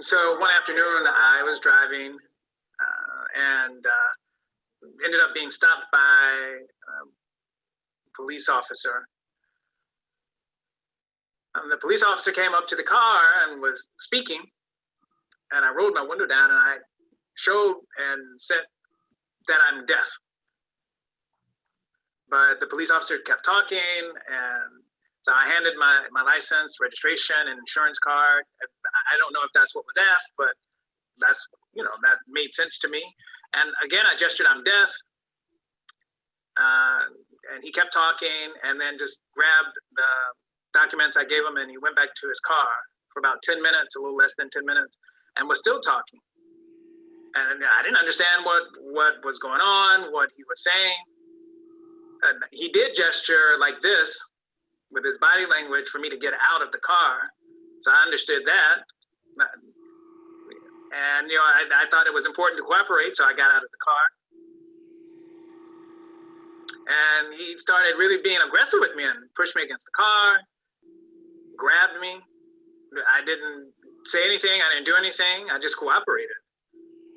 so one afternoon I was driving uh, and uh, ended up being stopped by a police officer. And the police officer came up to the car and was speaking, and I rolled my window down and I showed and said that I'm deaf. But the police officer kept talking, and so I handed my, my license, registration, and insurance card. I don't know if that's what was asked, but that's, you know, that made sense to me. And again, I gestured, I'm deaf. Uh, and he kept talking and then just grabbed the documents I gave him and he went back to his car for about 10 minutes, a little less than 10 minutes, and was still talking. And I didn't understand what, what was going on, what he was saying. And he did gesture like this with his body language for me to get out of the car. So I understood that. And, you know, I, I thought it was important to cooperate, so I got out of the car. And he started really being aggressive with me and pushed me against the car, grabbed me. I didn't say anything. I didn't do anything. I just cooperated.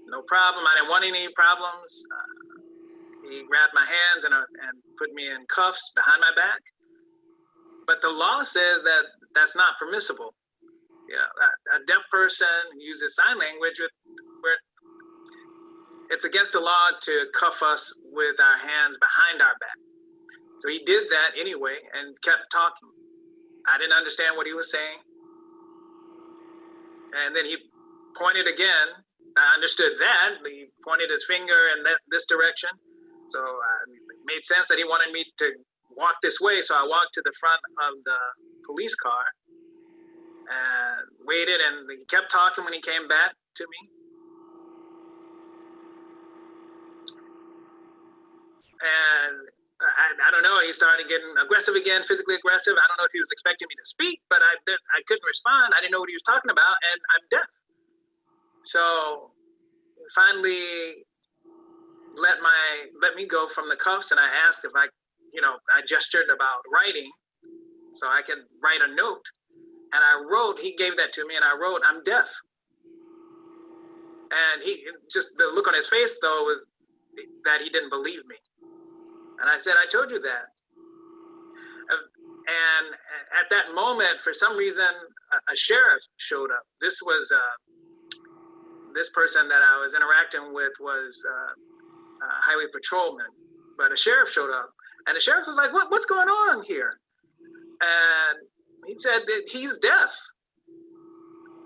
No problem. I didn't want any problems. Uh, he grabbed my hands and, uh, and put me in cuffs behind my back. But the law says that that's not permissible. Yeah, a, deaf person uses sign language with, where it's against the law to cuff us with our hands behind our back. So he did that anyway and kept talking. I didn't understand what he was saying. And then he pointed again. I understood that. He pointed his finger in that, this direction. So uh, it made sense that he wanted me to walk this way. So I walked to the front of the police car and waited. And he kept talking when he came back to me. And I, I don't know. He started getting aggressive again, physically aggressive. I don't know if he was expecting me to speak, but I I couldn't respond. I didn't know what he was talking about, and I'm deaf. So finally, let my let me go from the cuffs, and I asked if I, you know, I gestured about writing, so I could write a note, and I wrote. He gave that to me, and I wrote, "I'm deaf." And he just the look on his face though was that he didn't believe me. And I said, I told you that. And at that moment, for some reason, a, sheriff showed up. This was uh, this person that I was interacting with was uh, a highway patrolman, but a sheriff showed up, and the sheriff was like, "What? What's going on here?" And he said that he's deaf.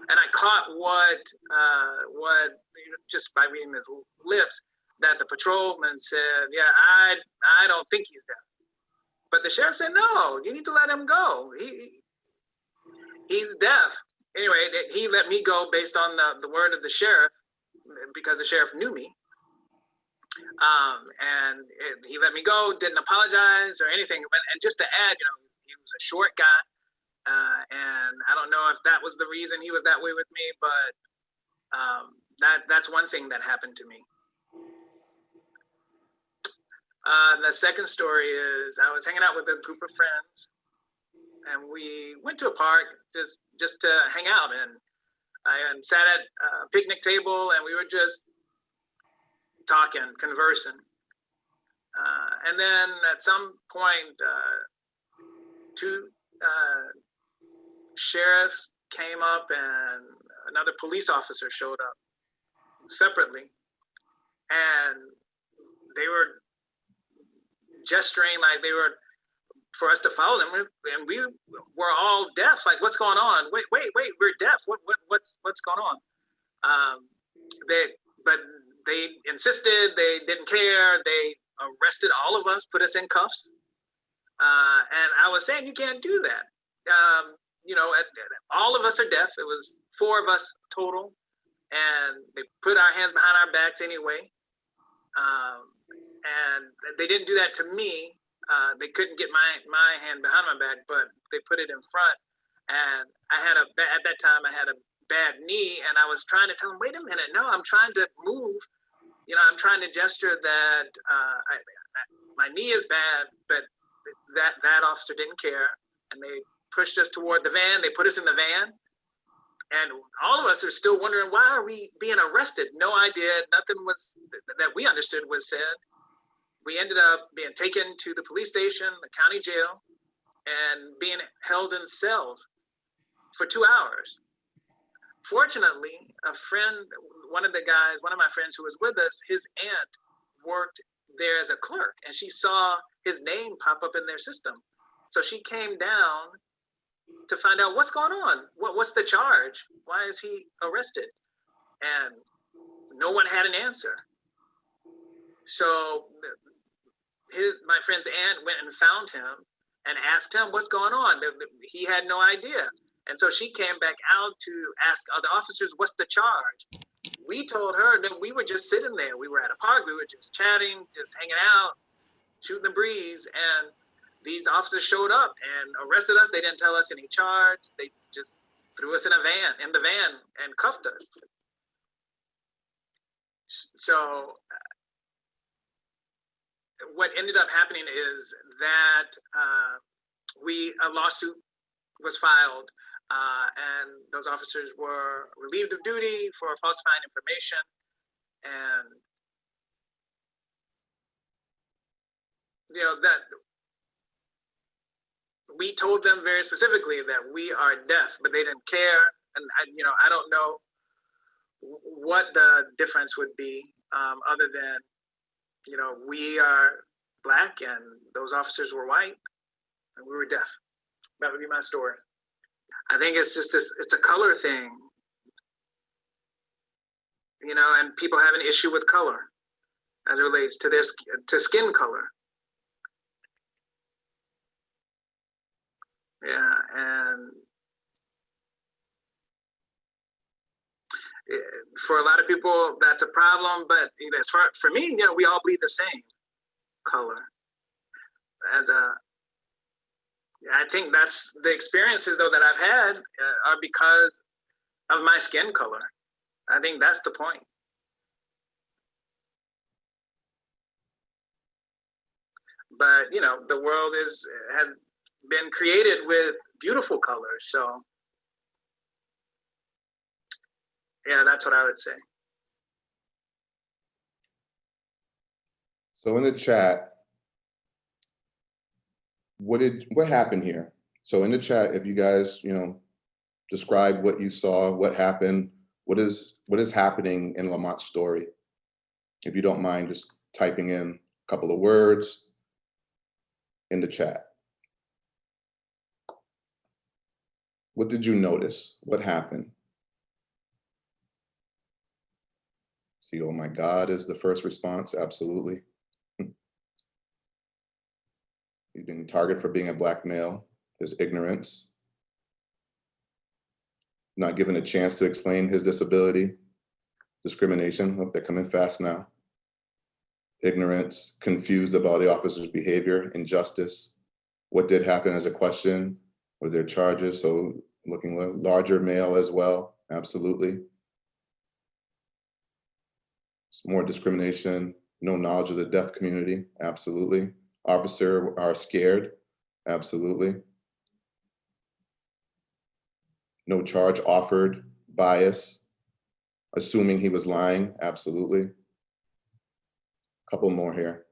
And I caught what uh, what just by reading his lips that the patrolman said, "Yeah, I I don't think he's deaf." But the sheriff said, "No, you need to let him go. He he's deaf." Anyway, he let me go based on the, the word of the sheriff because the sheriff knew me. Um, and it, he let me go, didn't apologize or anything. And just to add, you know, he was a short guy. Uh, and I don't know if that was the reason he was that way with me, but um, that that's one thing that happened to me. Uh, the second story is I was hanging out with a group of friends, and we went to a park just just to hang out. And I and sat at a picnic table, and we were just talking, conversing. Uh, and then at some point, uh, two uh, sheriffs came up, and another police officer showed up separately, and they were gesturing like they were for us to follow them. And we were all deaf like what's going on? Wait wait wait we're deaf. What, what what's what's going on? Um, they but they insisted they didn't care they arrested all of us put us in cuffs uh, and i was saying you can't do that um, you know all of us are deaf it was four of us total and they put our hands behind our backs anyway um, and they didn't do that to me. Uh, they couldn't get my my hand behind my back, but they put it in front. And I had a at that time I had a bad knee, and I was trying to tell them, wait a minute, no, I'm trying to move. You know, I'm trying to gesture that uh, I, my knee is bad, but that that officer didn't care, and they pushed us toward the van. They put us in the van, and all of us are still wondering why are we being arrested? No idea. Nothing was that we understood was said. We ended up being taken to the police station, the county jail, and being held in cells for two hours. Fortunately, a friend, one of the guys, one of my friends who was with us, his aunt worked there as a clerk, and she saw his name pop up in their system. So she came down to find out what's going on. What, what's the charge? Why is he arrested? And no one had an answer. So his, my friend's aunt went and found him and asked him what's going on. He had no idea. And so she came back out to ask other officers, what's the charge? We told her that we were just sitting there. We were at a park. We were just chatting, just hanging out, shooting the breeze. And these officers showed up and arrested us. They didn't tell us any charge. They just threw us in a van, in the van, and cuffed us. So what ended up happening is that uh, we a lawsuit was filed, uh, and those officers were relieved of duty for falsifying information, and you know that we told them very specifically that we are deaf, but they didn't care. And I, you know, I don't know what the difference would be um, other than, you know, we are black and those officers were white and we were deaf. That would be my story. I think it's just this, it's a color thing, you know, and people have an issue with color as it relates to their to skin color. Yeah, and for a lot of people, that's a problem. But as far for me, you know, we all bleed the same color. As a, I think that's the experiences though that I've had uh, are because of my skin color. I think that's the point. But you know, the world is has been created with beautiful colors. So yeah, that's what I would say. So in the chat, what did, what happened here? So in the chat, if you guys, you know, describe what you saw, what happened, what is, what is happening in Lamont's story? If you don't mind just typing in a couple of words in the chat. What did you notice? What happened? See, oh my God is the first response, absolutely. He's being targeted for being a black male. There's ignorance. Not given a chance to explain his disability. Discrimination, oh, they're coming fast now. Ignorance, confused about the officer's behavior, injustice. What did happen as a question? Were there charges? So looking larger male as well, absolutely. More discrimination, no knowledge of the deaf community, absolutely. Officer are scared, absolutely. No charge offered, bias, assuming he was lying, absolutely. Couple more here.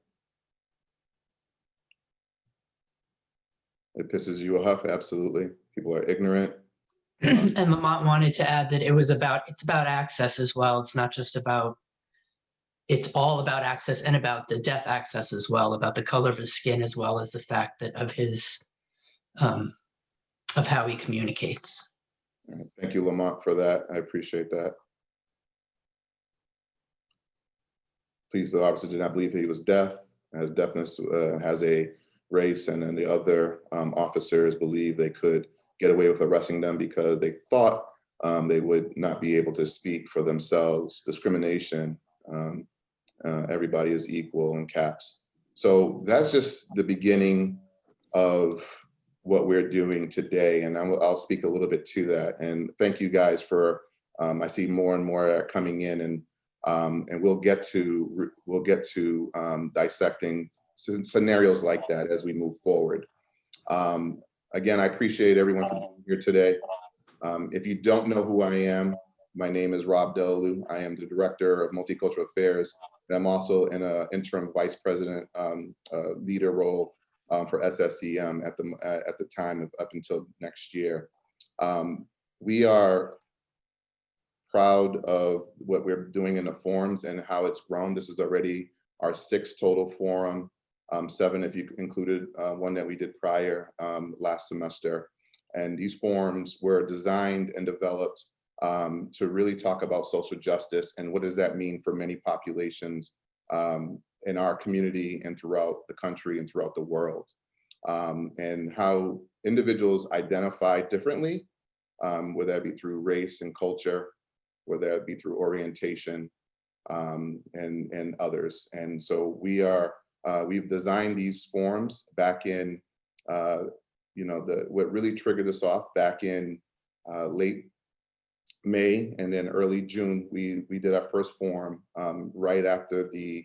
It pisses you off, absolutely. People are ignorant. and Lamont wanted to add that it was about, it's about access as well. It's not just about, it's all about access and about the deaf access as well, about the color of his skin, as well as the fact that of his, um, of how he communicates. Thank you, Lamont, for that. I appreciate that. Please, the officer did not believe that he was deaf, as deafness uh, has a race, and then the other um, officers believe they could get away with arresting them because they thought um, they would not be able to speak for themselves. Discrimination, um, uh, everybody is equal in caps. So that's just the beginning of what we're doing today. And I'll, I'll speak a little bit to that. And thank you guys for, um, I see more and more coming in and um, and we'll get to we'll get to um, dissecting scenarios like that as we move forward. Um, again, I appreciate everyone for being here today. Um, if you don't know who I am, my name is Rob Delalu. I am the Director of Multicultural Affairs, and I'm also in an interim Vice President um, uh, leader role um, for SSEM at the uh, at the time of up until next year. Um, we are proud of what we're doing in the forums and how it's grown. This is already our sixth total forum, um, seven if you included uh, one that we did prior um, last semester. And these forums were designed and developed um, to really talk about social justice and what does that mean for many populations um, in our community and throughout the country and throughout the world. Um, and how individuals identify differently, um, whether that be through race and culture, whether that be through orientation um, and, and others. And so we are, uh, we've designed these forms back in, uh, you know, the what really triggered us off back in uh, late May and then early June, we, we did our first forum um, right after the,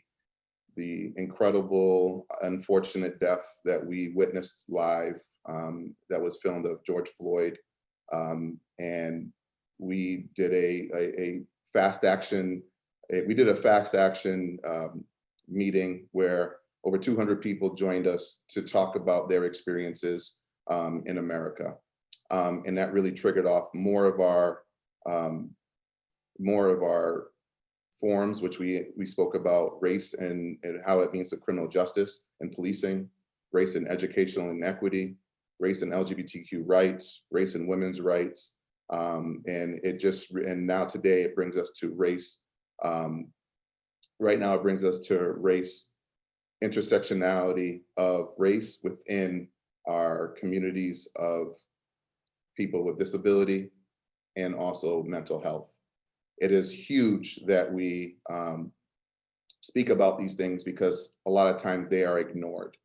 the incredible, unfortunate death that we witnessed live um, that was filmed of George Floyd. Um, and we did a, a, a fast action, a- we did a fast action um, meeting where over 200 people joined us to talk about their experiences um, in America. Um, and that really triggered off more of our um, more of our forums, which we we spoke about race and, and how it means to criminal justice and policing, race and educational inequity, race and LGBTQ rights, race and women's rights, um, and it just and now today it brings us to race. Um, right now it brings us to race intersectionality of race within our communities of people with disability and also mental health. It is huge that we um, speak about these things because a lot of times they are ignored.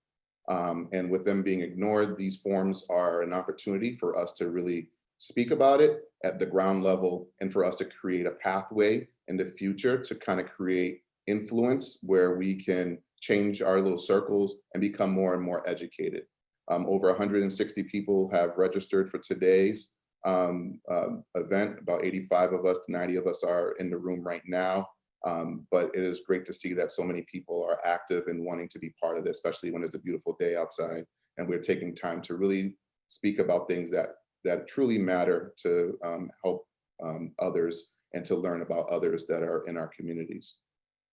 Um, and with them being ignored, these forms are an opportunity for us to really speak about it at the ground level and for us to create a pathway in the future to kind of create influence where we can change our little circles and become more and more educated. Um, over 160 people have registered for today's um, um, event. About 85 of us, 90 of us are in the room right now. Um, but it is great to see that so many people are active and wanting to be part of this, especially when it's a beautiful day outside and we're taking time to really speak about things that that truly matter to um, help um, others and to learn about others that are in our communities.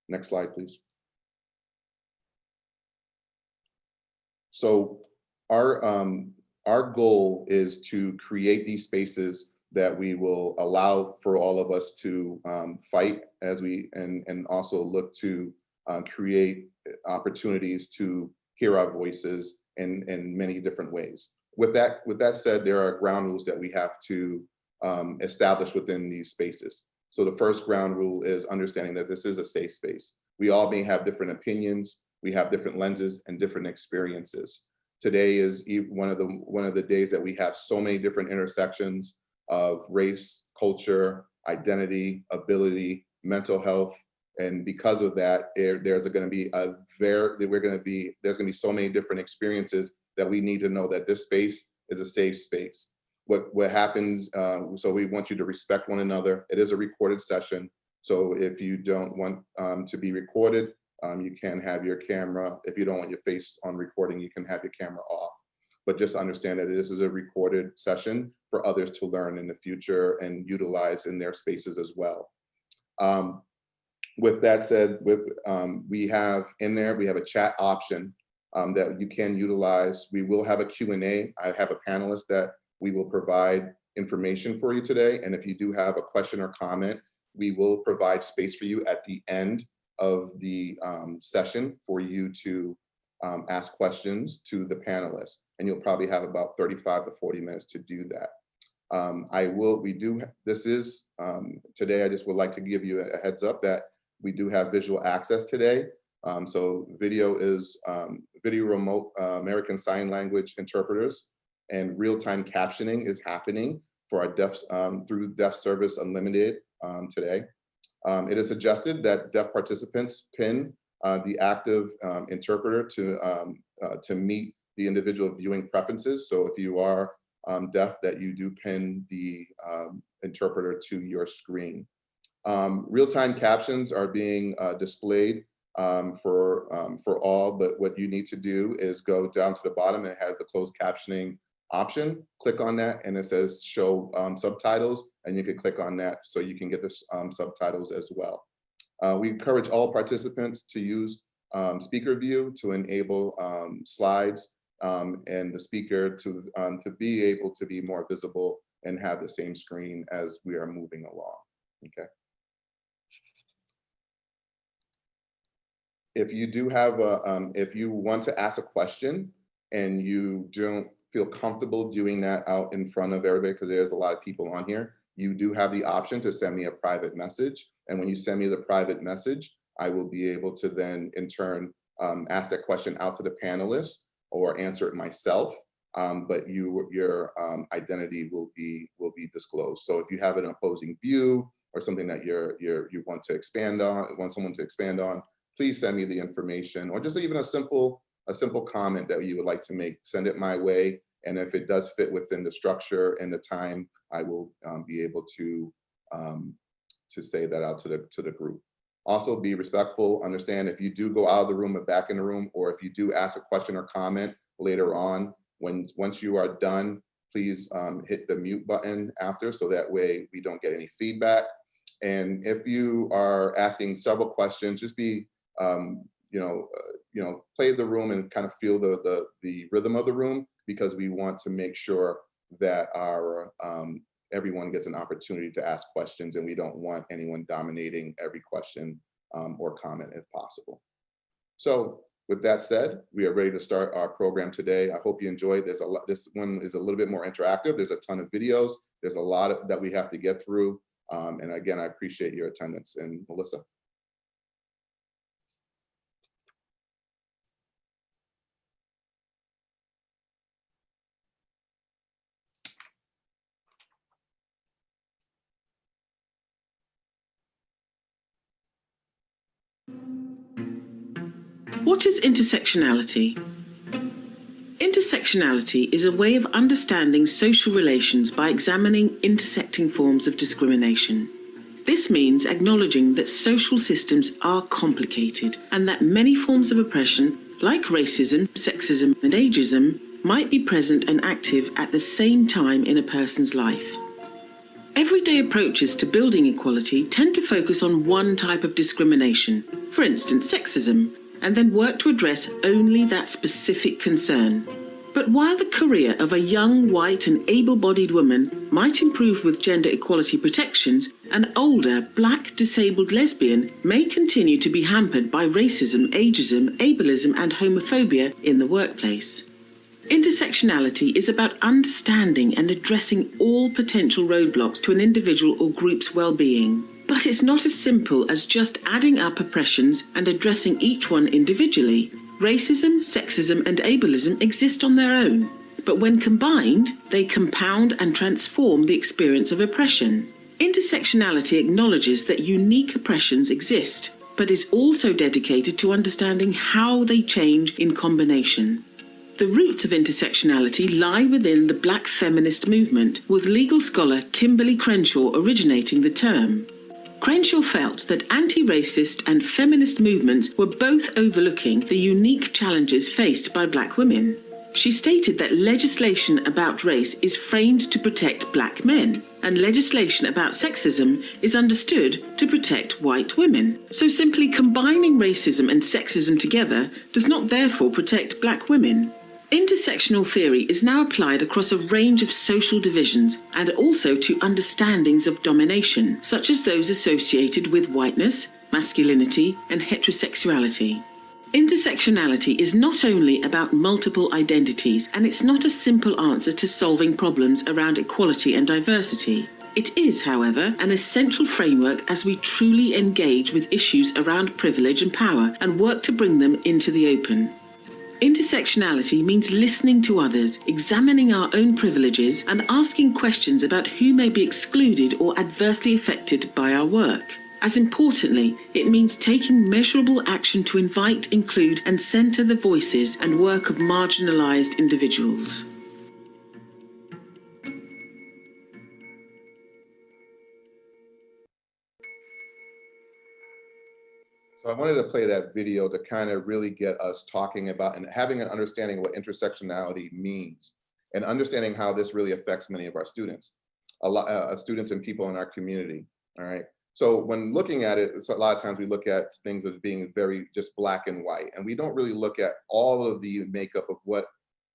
Next slide, please. So our um, our goal is to create these spaces that we will allow for all of us to um, fight as we and and also look to uh, create opportunities to hear our voices in in many different ways. With that with that said, there are ground rules that we have to um, establish within these spaces. So the first ground rule is understanding that this is a safe space. We all may have different opinions, we have different lenses and different experiences. Today is one of the one of the days that we have so many different intersections of race, culture, identity, ability, mental health. And because of that, there, there's going to be a very, we're going to be, there's going to be so many different experiences that we need to know that this space is a safe space. What, what happens, uh, so we want you to respect one another. It is a recorded session. So if you don't want um, to be recorded, um, you can have your camera. If you don't want your face on recording, you can have your camera off. But just understand that this is a recorded session for others to learn in the future and utilize in their spaces as well. Um, with that said, with um, we have in there, we have a chat option um, that you can utilize. We will have a Q&A. I have a panelist that we will provide information for you today. And if you do have a question or comment, we will provide space for you at the end of the um, session for you to um, ask questions to the panelists. And you'll probably have about 35 to 40 minutes to do that. Um, I will, we do, this is, um, today I just would like to give you a heads up that we do have visual access today. Um, so video is um, video remote uh, American Sign Language interpreters and real-time captioning is happening for our deaf through Deaf Service Unlimited today. Um, it is suggested that deaf participants pin uh, the active um, interpreter to um, uh, to meet the individual viewing preferences. So if you are um, deaf that you do pin the um, interpreter to your screen. Um, Real-time captions are being uh, displayed for, for all, but what you need to do is go down to the bottom and it has the closed captioning option. Click on that and it says show subtitles and you can click on that so you can get the um, subtitles as well. Uh, we encourage all participants to use um, speaker view to enable um, slides um, and the speaker to, um, to be able to be more visible and have the same screen as we are moving along, okay? If you do have a, um, if you want to ask a question and you don't feel comfortable doing that out in front of everybody, because there's a lot of people on here, you do have the option to send me a private message. And when you send me the private message, I will be able to then in turn um, ask that question out to the panelists or answer it myself. Um, but you, your um, identity will be will be disclosed. So if you have an opposing view or something that you're you're you want to expand on, want someone to expand on, please send me the information or just even a simple a simple comment that you would like to make. Send it my way, and if it does fit within the structure and the time, I will um, be able to um, to say that out to the to the group. Also be respectful, understand if you do go out of the room and back in the room, or if you do ask a question or comment later on, when once you are done, please um, hit the mute button after, so that way we don't get any feedback. And if you are asking several questions, just be, um, you know, uh, you know, play the room and kind of feel the, the, the rhythm of the room, because we want to make sure that our um, everyone gets an opportunity to ask questions and we don't want anyone dominating every question um, or comment if possible. So with that said, we are ready to start our program today. I hope you enjoyed. This one is a little bit more interactive. There's a ton of videos. There's a lot of, that we have to get through. Um, and again, I appreciate your attendance and Melissa. What is intersectionality? Intersectionality is a way of understanding social relations by examining intersecting forms of discrimination. This means acknowledging that social systems are complicated and that many forms of oppression, like racism, sexism, and ageism, might be present and active at the same time in a person's life. Everyday approaches to building equality tend to focus on one type of discrimination, for instance, sexism, and then work to address only that specific concern. But while the career of a young, white, and able bodied woman might improve with gender equality protections, an older, black, disabled lesbian may continue to be hampered by racism, ageism, ableism, and homophobia in the workplace. Intersectionality is about understanding and addressing all potential roadblocks to an individual or group's well-being. But it's not as simple as just adding up oppressions and addressing each one individually. Racism, sexism, and ableism exist on their own, but when combined, they compound and transform the experience of oppression. Intersectionality acknowledges that unique oppressions exist, but is also dedicated to understanding how they change in combination. The roots of intersectionality lie within the black feminist movement, with legal scholar Kimberly Crenshaw originating the term. Crenshaw felt that anti-racist and feminist movements were both overlooking the unique challenges faced by black women. She stated that legislation about race is framed to protect black men, and legislation about sexism is understood to protect white women. So simply combining racism and sexism together does not therefore protect black women. Intersectional theory is now applied across a range of social divisions and also to understandings of domination, such as those associated with whiteness, masculinity, and heterosexuality. Intersectionality is not only about multiple identities, and it's not a simple answer to solving problems around equality and diversity. It is, however, an essential framework as we truly engage with issues around privilege and power and work to bring them into the open. Intersectionality means listening to others, examining our own privileges, and asking questions about who may be excluded or adversely affected by our work. As importantly, it means taking measurable action to invite, include, and centre the voices and work of marginalised individuals. I wanted to play that video to kind of really get us talking about and having an understanding of what intersectionality means and understanding how this really affects many of our students, a lot uh, students and people in our community. All right. So when looking at it, a lot of times we look at things as being very just black and white, and we don't really look at all of the makeup of what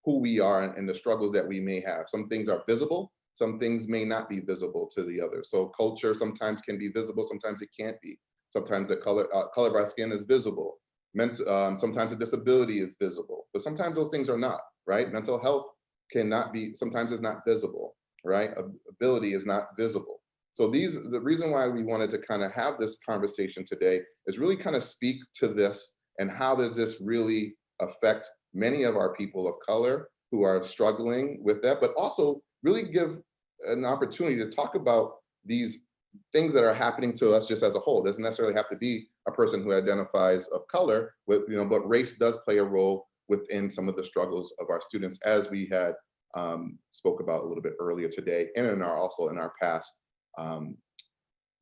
who we are and, and the struggles that we may have. Some things are visible, some things may not be visible to the other. So culture sometimes can be visible, sometimes it can't be. Sometimes the color uh, color of our skin is visible. Ment um, sometimes a disability is visible, but sometimes those things are not, right? Mental health cannot be, sometimes it's not visible, right? Ability is not visible. So these, the reason why we wanted to kind of have this conversation today is really kind of speak to this and how does this really affect many of our people of color who are struggling with that, but also really give an opportunity to talk about these things that are happening to us just as a whole. It doesn't necessarily have to be a person who identifies of color with, you know, but race does play a role within some of the struggles of our students as we had um, spoke about a little bit earlier today and in our also in our past um,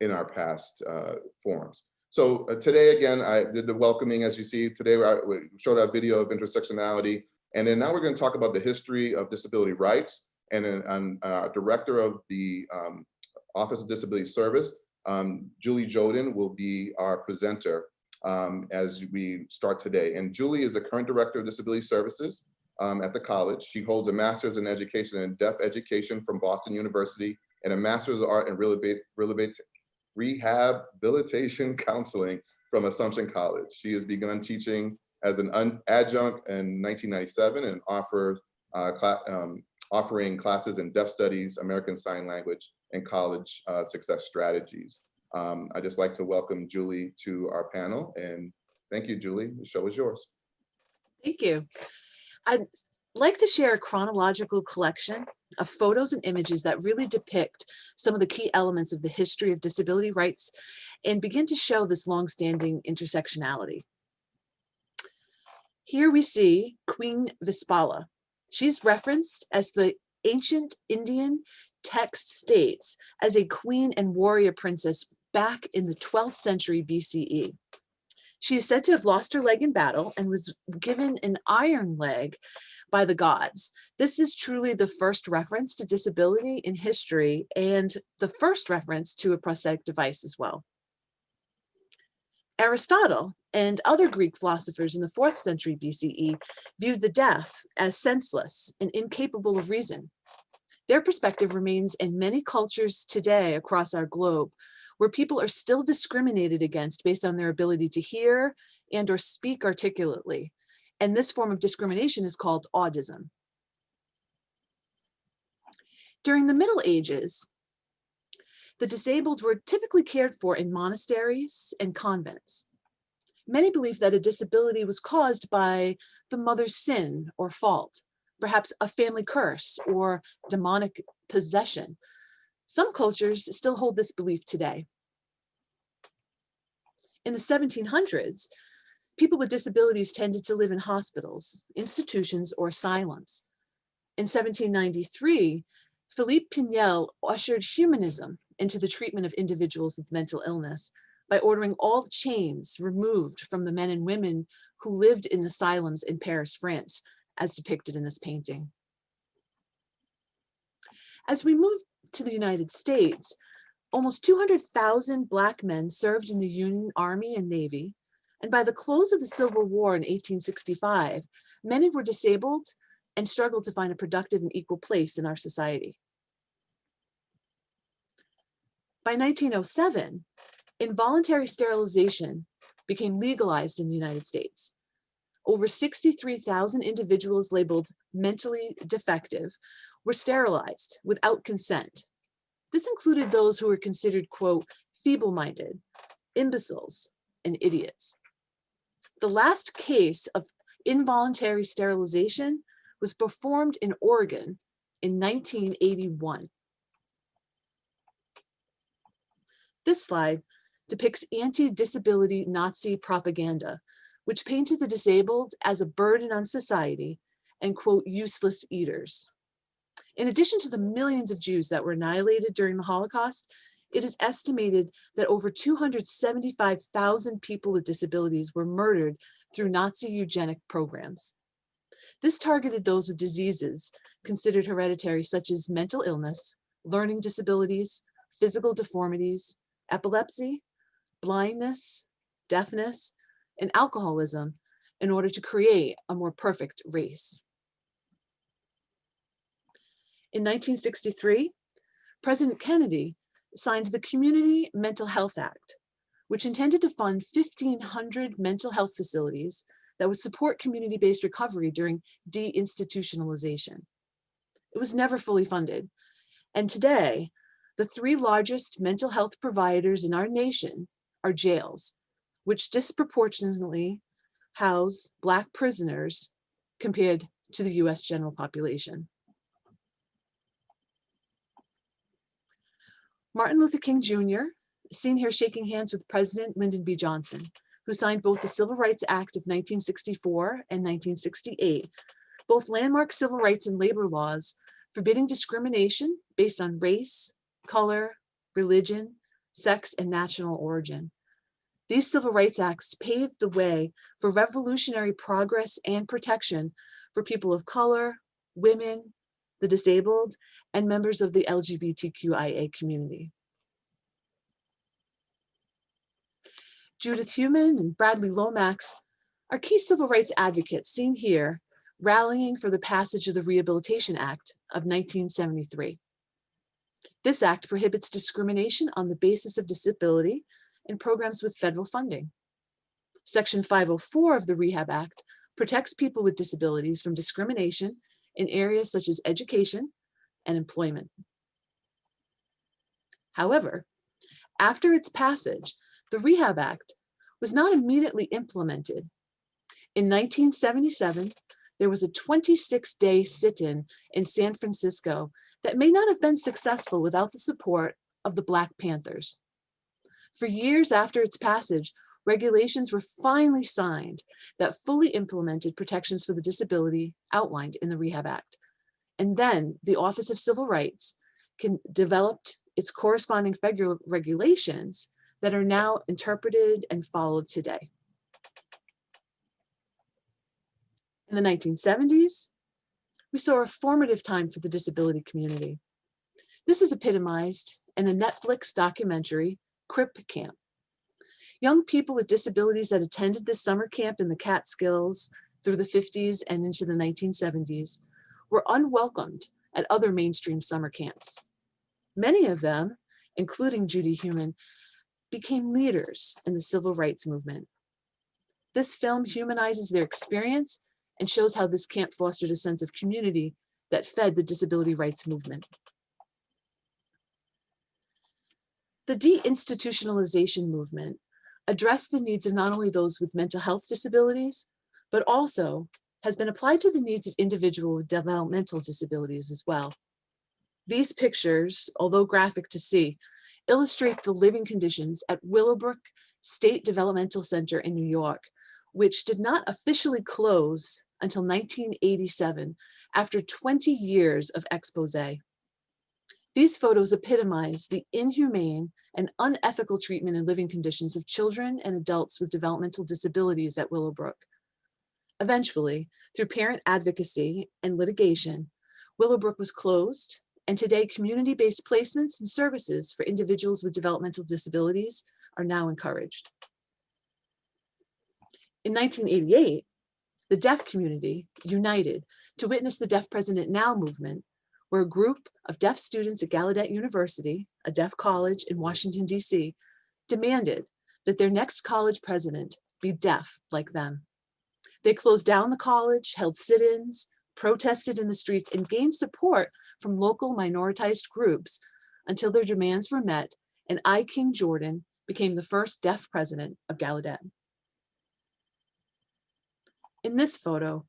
in our past uh, forums. So uh, today, again, I did the welcoming, as you see, today we showed a video of intersectionality. And then now we're gonna talk about the history of disability rights. And then uh, director of the um, Office of Disability Service, um, Julie Joden will be our presenter um, as we start today. And Julie is the current director of disability services um, at the college. She holds a master's in education and deaf education from Boston University and a master's of art in rehabilitation counseling from Assumption College. She has begun teaching as an adjunct in 1997 and offers uh, um, offering classes in deaf studies, American Sign Language, and college uh, success strategies. Um, I'd just like to welcome Julie to our panel and thank you, Julie. The show is yours. Thank you. I'd like to share a chronological collection of photos and images that really depict some of the key elements of the history of disability rights and begin to show this longstanding intersectionality. Here we see Queen Vispala. She's referenced as the ancient Indian text states as a queen and warrior princess back in the 12th century BCE. She is said to have lost her leg in battle and was given an iron leg by the gods. This is truly the first reference to disability in history and the first reference to a prosthetic device as well. Aristotle and other Greek philosophers in the fourth century BCE viewed the deaf as senseless and incapable of reason. Their perspective remains in many cultures today across our globe, where people are still discriminated against based on their ability to hear and or speak articulately. And this form of discrimination is called audism. During the Middle Ages, the disabled were typically cared for in monasteries and convents. Many believed that a disability was caused by the mother's sin or fault, perhaps a family curse or demonic possession. Some cultures still hold this belief today. In the 1700s, people with disabilities tended to live in hospitals, institutions, or asylums. In 1793, Philippe Pinel ushered humanism into the treatment of individuals with mental illness by ordering all chains removed from the men and women who lived in asylums in Paris, France, as depicted in this painting. As we move to the United States, almost 200,000 Black men served in the Union Army and Navy, and by the close of the Civil War in 1865, many were disabled and struggled to find a productive and equal place in our society. By 1907, involuntary sterilization became legalized in the United States. Over 63,000 individuals labeled mentally defective were sterilized without consent. This included those who were considered, quote, feeble-minded, imbeciles, and idiots. The last case of involuntary sterilization was performed in Oregon in 1981. This slide depicts anti-disability Nazi propaganda, which painted the disabled as a burden on society and quote, useless eaters. In addition to the millions of Jews that were annihilated during the Holocaust, it is estimated that over 275,000 people with disabilities were murdered through Nazi eugenic programs. This targeted those with diseases considered hereditary, such as mental illness, learning disabilities, physical deformities, epilepsy, blindness, deafness, and alcoholism in order to create a more perfect race. In 1963, President Kennedy signed the Community Mental Health Act, which intended to fund 1,500 mental health facilities that would support community-based recovery during deinstitutionalization. It was never fully funded. And today, the three largest mental health providers in our nation are jails, which disproportionately house Black prisoners compared to the US general population. Martin Luther King Jr., seen here shaking hands with President Lyndon B. Johnson, who signed both the Civil Rights Act of 1964 and 1968, both landmark civil rights and labor laws forbidding discrimination based on race, color, religion, sex, and national origin. These civil rights acts paved the way for revolutionary progress and protection for people of color, women, the disabled, and members of the LGBTQIA community. Judith Heumann and Bradley Lomax are key civil rights advocates seen here rallying for the passage of the Rehabilitation Act of 1973. This act prohibits discrimination on the basis of disability in programs with federal funding. Section 504 of the Rehab Act protects people with disabilities from discrimination in areas such as education and employment. However, after its passage, the Rehab Act was not immediately implemented. In 1977, there was a 26-day sit-in in San Francisco that may not have been successful without the support of the Black Panthers. For years after its passage, regulations were finally signed that fully implemented protections for the disability outlined in the Rehab Act. And then the Office of Civil Rights can developed its corresponding federal regulations that are now interpreted and followed today. In the 1970s, we saw a formative time for the disability community. This is epitomized in the Netflix documentary, Crip Camp. Young people with disabilities that attended this summer camp in the Catskills through the 50s and into the 1970s were unwelcomed at other mainstream summer camps. Many of them, including Judy Heumann, became leaders in the civil rights movement. This film humanizes their experience and shows how this camp fostered a sense of community that fed the disability rights movement. The deinstitutionalization movement addressed the needs of not only those with mental health disabilities, but also has been applied to the needs of individuals with developmental disabilities as well. These pictures, although graphic to see, illustrate the living conditions at Willowbrook State Developmental Center in New York, which did not officially close until 1987 after 20 years of expose. These photos epitomize the inhumane and unethical treatment and living conditions of children and adults with developmental disabilities at Willowbrook. Eventually, through parent advocacy and litigation, Willowbrook was closed, and today community-based placements and services for individuals with developmental disabilities are now encouraged. In 1988, the deaf community united to witness the Deaf President Now movement, where a group of deaf students at Gallaudet University, a deaf college in Washington, DC, demanded that their next college president be deaf like them. They closed down the college, held sit-ins, protested in the streets, and gained support from local minoritized groups until their demands were met and I. King Jordan became the first deaf president of Gallaudet. In this photo,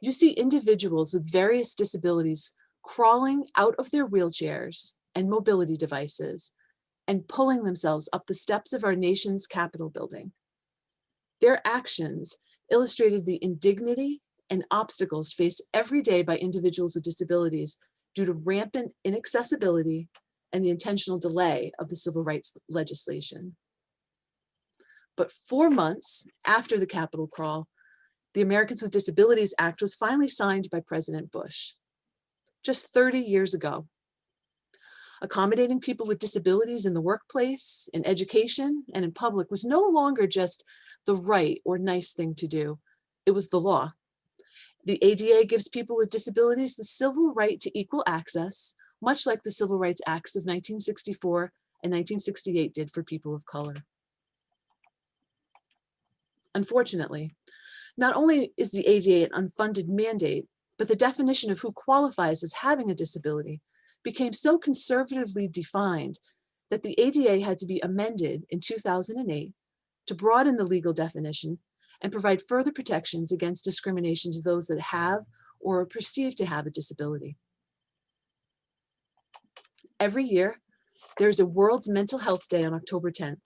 you see individuals with various disabilities crawling out of their wheelchairs and mobility devices and pulling themselves up the steps of our nation's Capitol building. Their actions illustrated the indignity and obstacles faced every day by individuals with disabilities due to rampant inaccessibility and the intentional delay of the civil rights legislation. But four months after the Capitol crawl, the Americans with Disabilities Act was finally signed by President Bush, just 30 years ago. Accommodating people with disabilities in the workplace, in education, and in public was no longer just the right or nice thing to do. It was the law. The ADA gives people with disabilities the civil right to equal access, much like the Civil Rights Acts of 1964 and 1968 did for people of color. Unfortunately, not only is the ADA an unfunded mandate, but the definition of who qualifies as having a disability became so conservatively defined that the ADA had to be amended in 2008 to broaden the legal definition and provide further protections against discrimination to those that have or are perceived to have a disability. Every year, there's a World's Mental Health Day on October 10th.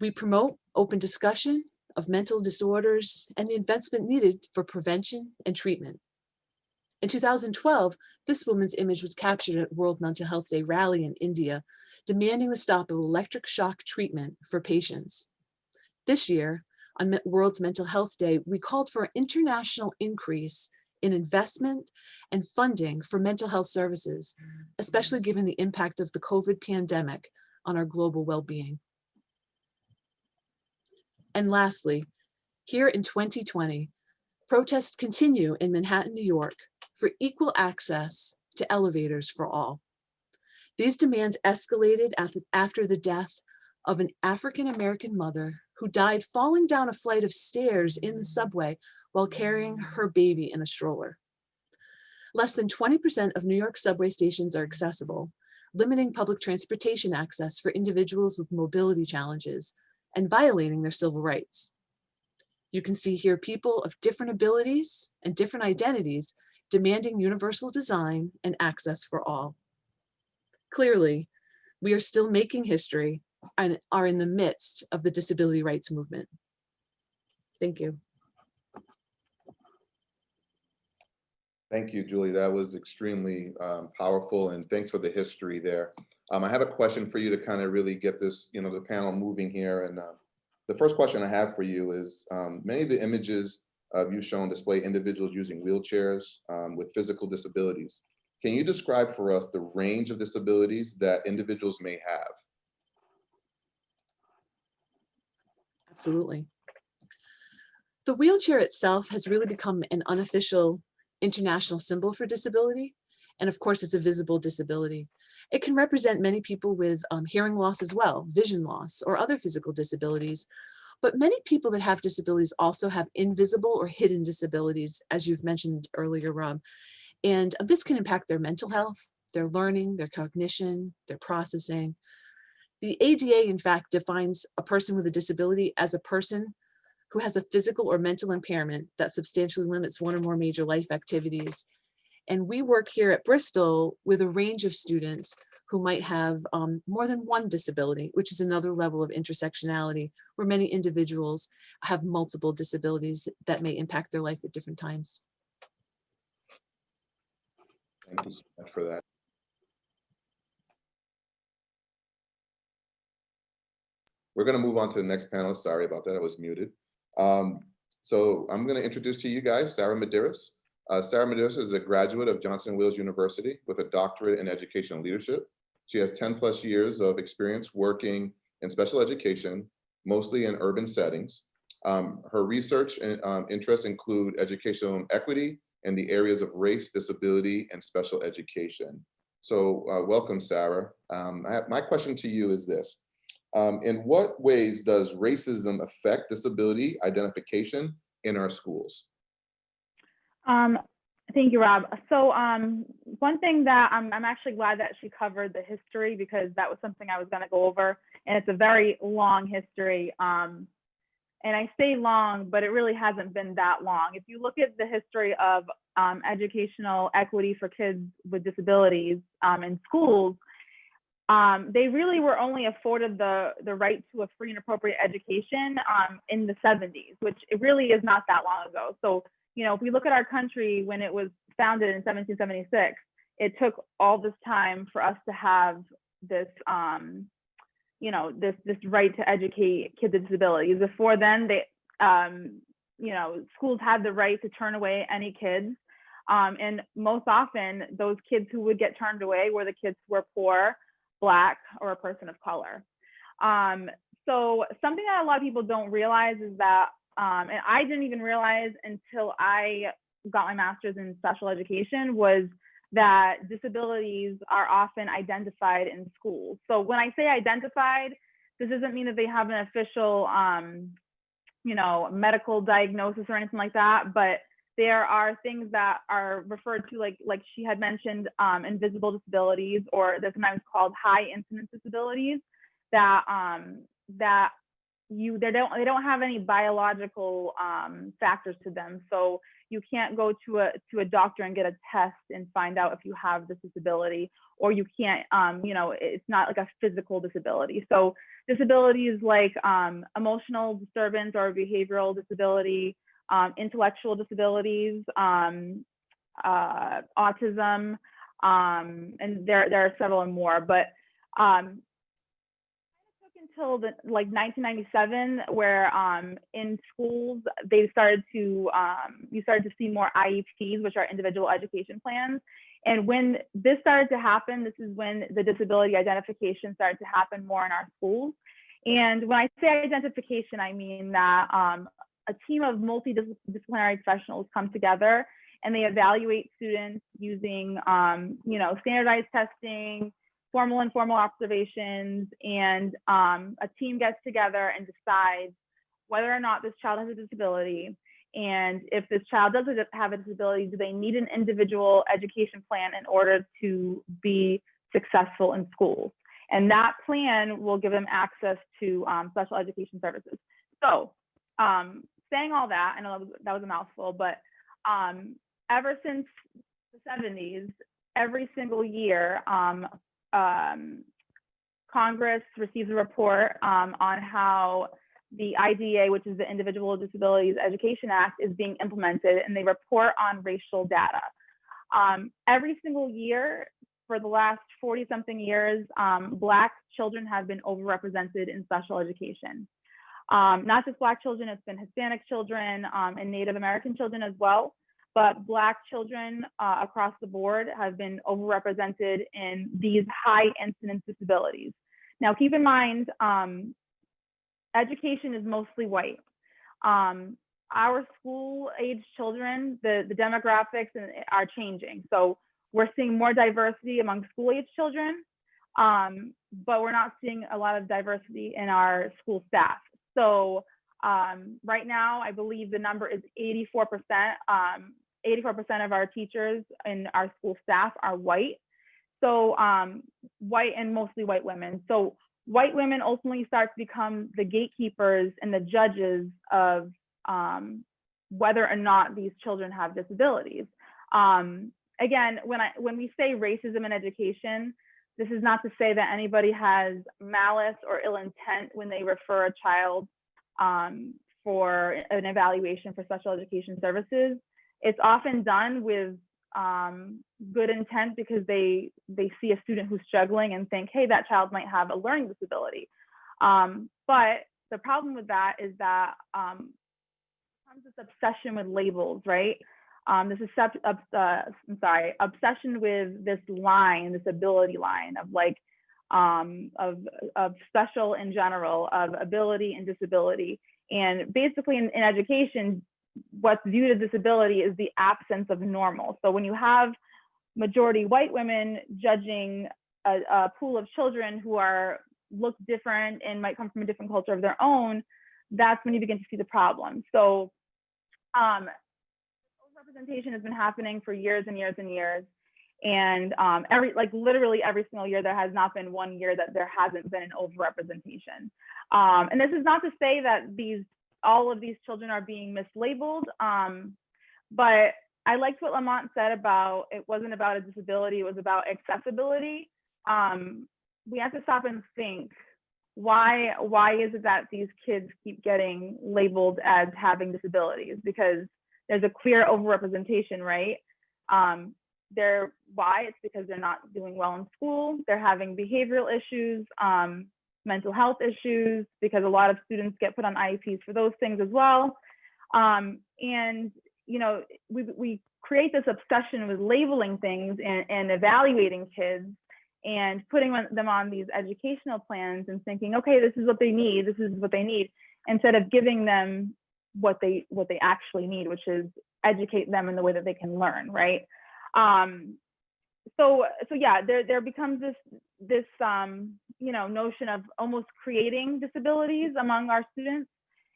We promote open discussion of mental disorders and the investment needed for prevention and treatment. In 2012, this woman's image was captured at World Mental Health Day rally in India, demanding the stop of electric shock treatment for patients. This year, on World Mental Health Day, we called for an international increase in investment and funding for mental health services, especially given the impact of the COVID pandemic on our global well-being. And lastly, here in 2020, protests continue in Manhattan, New York for equal access to elevators for all. These demands escalated after the death of an African-American mother who died falling down a flight of stairs in the subway while carrying her baby in a stroller. Less than 20% of New York subway stations are accessible, limiting public transportation access for individuals with mobility challenges and violating their civil rights. You can see here people of different abilities and different identities demanding universal design and access for all. Clearly, we are still making history and are in the midst of the disability rights movement. Thank you. Thank you, Julie. That was extremely um, powerful and thanks for the history there. Um, I have a question for you to kind of really get this, you know, the panel moving here. And uh, the first question I have for you is um, many of the images uh, you've shown display individuals using wheelchairs um, with physical disabilities. Can you describe for us the range of disabilities that individuals may have? Absolutely. The wheelchair itself has really become an unofficial international symbol for disability. And of course, it's a visible disability. It can represent many people with um, hearing loss as well, vision loss, or other physical disabilities. But many people that have disabilities also have invisible or hidden disabilities, as you've mentioned earlier, Rob. And this can impact their mental health, their learning, their cognition, their processing. The ADA, in fact, defines a person with a disability as a person who has a physical or mental impairment that substantially limits one or more major life activities. And we work here at Bristol with a range of students who might have um, more than one disability, which is another level of intersectionality where many individuals have multiple disabilities that may impact their life at different times. Thank you so much for that. We're going to move on to the next panel. Sorry about that. I was muted. Um, so I'm going to introduce to you guys Sarah Medeiros. Uh, Sarah Medeiros is a graduate of Johnson Wales University with a doctorate in educational leadership. She has 10 plus years of experience working in special education, mostly in urban settings. Um, her research and um, interests include educational equity in the areas of race, disability, and special education. So uh, welcome, Sarah. Um, have, my question to you is this. Um, in what ways does racism affect disability identification in our schools? Um, thank you, Rob. So um, one thing that I'm, I'm actually glad that she covered the history because that was something I was going to go over, and it's a very long history. Um, and I say long, but it really hasn't been that long. If you look at the history of um, educational equity for kids with disabilities um, in schools, um, they really were only afforded the, the right to a free and appropriate education um, in the 70s, which it really is not that long ago. So, you know, if we look at our country when it was founded in 1776, it took all this time for us to have this, um, you know, this this right to educate kids with disabilities. Before then, they, um, you know, schools had the right to turn away any kids, um, and most often those kids who would get turned away were the kids who were poor, black, or a person of color. Um, so something that a lot of people don't realize is that, um, and I didn't even realize until I got my master's in special education was that disabilities are often identified in schools. So when I say identified, this doesn't mean that they have an official, um, you know, medical diagnosis or anything like that, but there are things that are referred to, like like she had mentioned, um, invisible disabilities, or they're sometimes called high incidence disabilities, that um, that you they don't they don't have any biological um, factors to them. So you can't go to a to a doctor and get a test and find out if you have this disability, or you can't, um, you know, it's not like a physical disability. So disabilities like um, emotional disturbance or behavioral disability, um, intellectual disabilities, um, uh, autism, um, and there there are several more. But um, until the like 1997 where um, in schools they started to um, you started to see more IEPs, which are individual education plans. And when this started to happen, this is when the disability identification started to happen more in our schools. And when I say identification, I mean that um, a team of multidisciplinary professionals come together and they evaluate students using, um, you know, standardized testing, formal and informal observations, and um, a team gets together and decides whether or not this child has a disability. And if this child does have a disability, do they need an individual education plan in order to be successful in schools? And that plan will give them access to um, special education services. So um, saying all that, I know that was, that was a mouthful, but um, ever since the 70s, every single year, um, Congress receives a report um, on how the IDEA, which is the Individual with Disabilities Education Act, is being implemented, and they report on racial data. Um, every single year for the last 40 something years, um, Black children have been overrepresented in special education. Um, not just Black children, it's been Hispanic children um, and Native American children as well. But Black children uh, across the board have been overrepresented in these high incidence disabilities. Now, keep in mind, um, education is mostly white. Um, our school age children, the, the demographics are changing. So we're seeing more diversity among school age children, um, but we're not seeing a lot of diversity in our school staff. So um, right now, I believe the number is 84%. Um, 84% of our teachers and our school staff are white. So um, white and mostly white women. So white women ultimately start to become the gatekeepers and the judges of um, whether or not these children have disabilities. Um, again, when I when we say racism in education, this is not to say that anybody has malice or ill intent when they refer a child um, for an evaluation for special education services. It's often done with um, good intent because they they see a student who's struggling and think, hey, that child might have a learning disability. Um, but the problem with that is that um, comes this obsession with labels, right? Um, this is uh, I'm sorry, obsession with this line, this ability line of like um, of of special in general, of ability and disability, and basically in, in education, what's viewed as disability is the absence of normal. So when you have majority white women judging a, a pool of children who are look different and might come from a different culture of their own, that's when you begin to see the problem. So um, representation has been happening for years and years and years. And um, every, like literally every single year, there has not been one year that there hasn't been an overrepresentation. Um, and this is not to say that these, all of these children are being mislabeled, um, but I liked what Lamont said about it wasn't about a disability, it was about accessibility. Um, we have to stop and think why why is it that these kids keep getting labeled as having disabilities? Because there's a clear overrepresentation right? Um, they're why? It's because they're not doing well in school they're having behavioral issues um, mental health issues because a lot of students get put on IEPs for those things as well. Um, and you know we, we create this obsession with labeling things and, and evaluating kids and putting them on these educational plans and thinking okay this is what they need. This is what they need instead of giving them what they what they actually need which is educate them in the way that they can learn right? Um so so yeah there there becomes this this um you know notion of almost creating disabilities among our students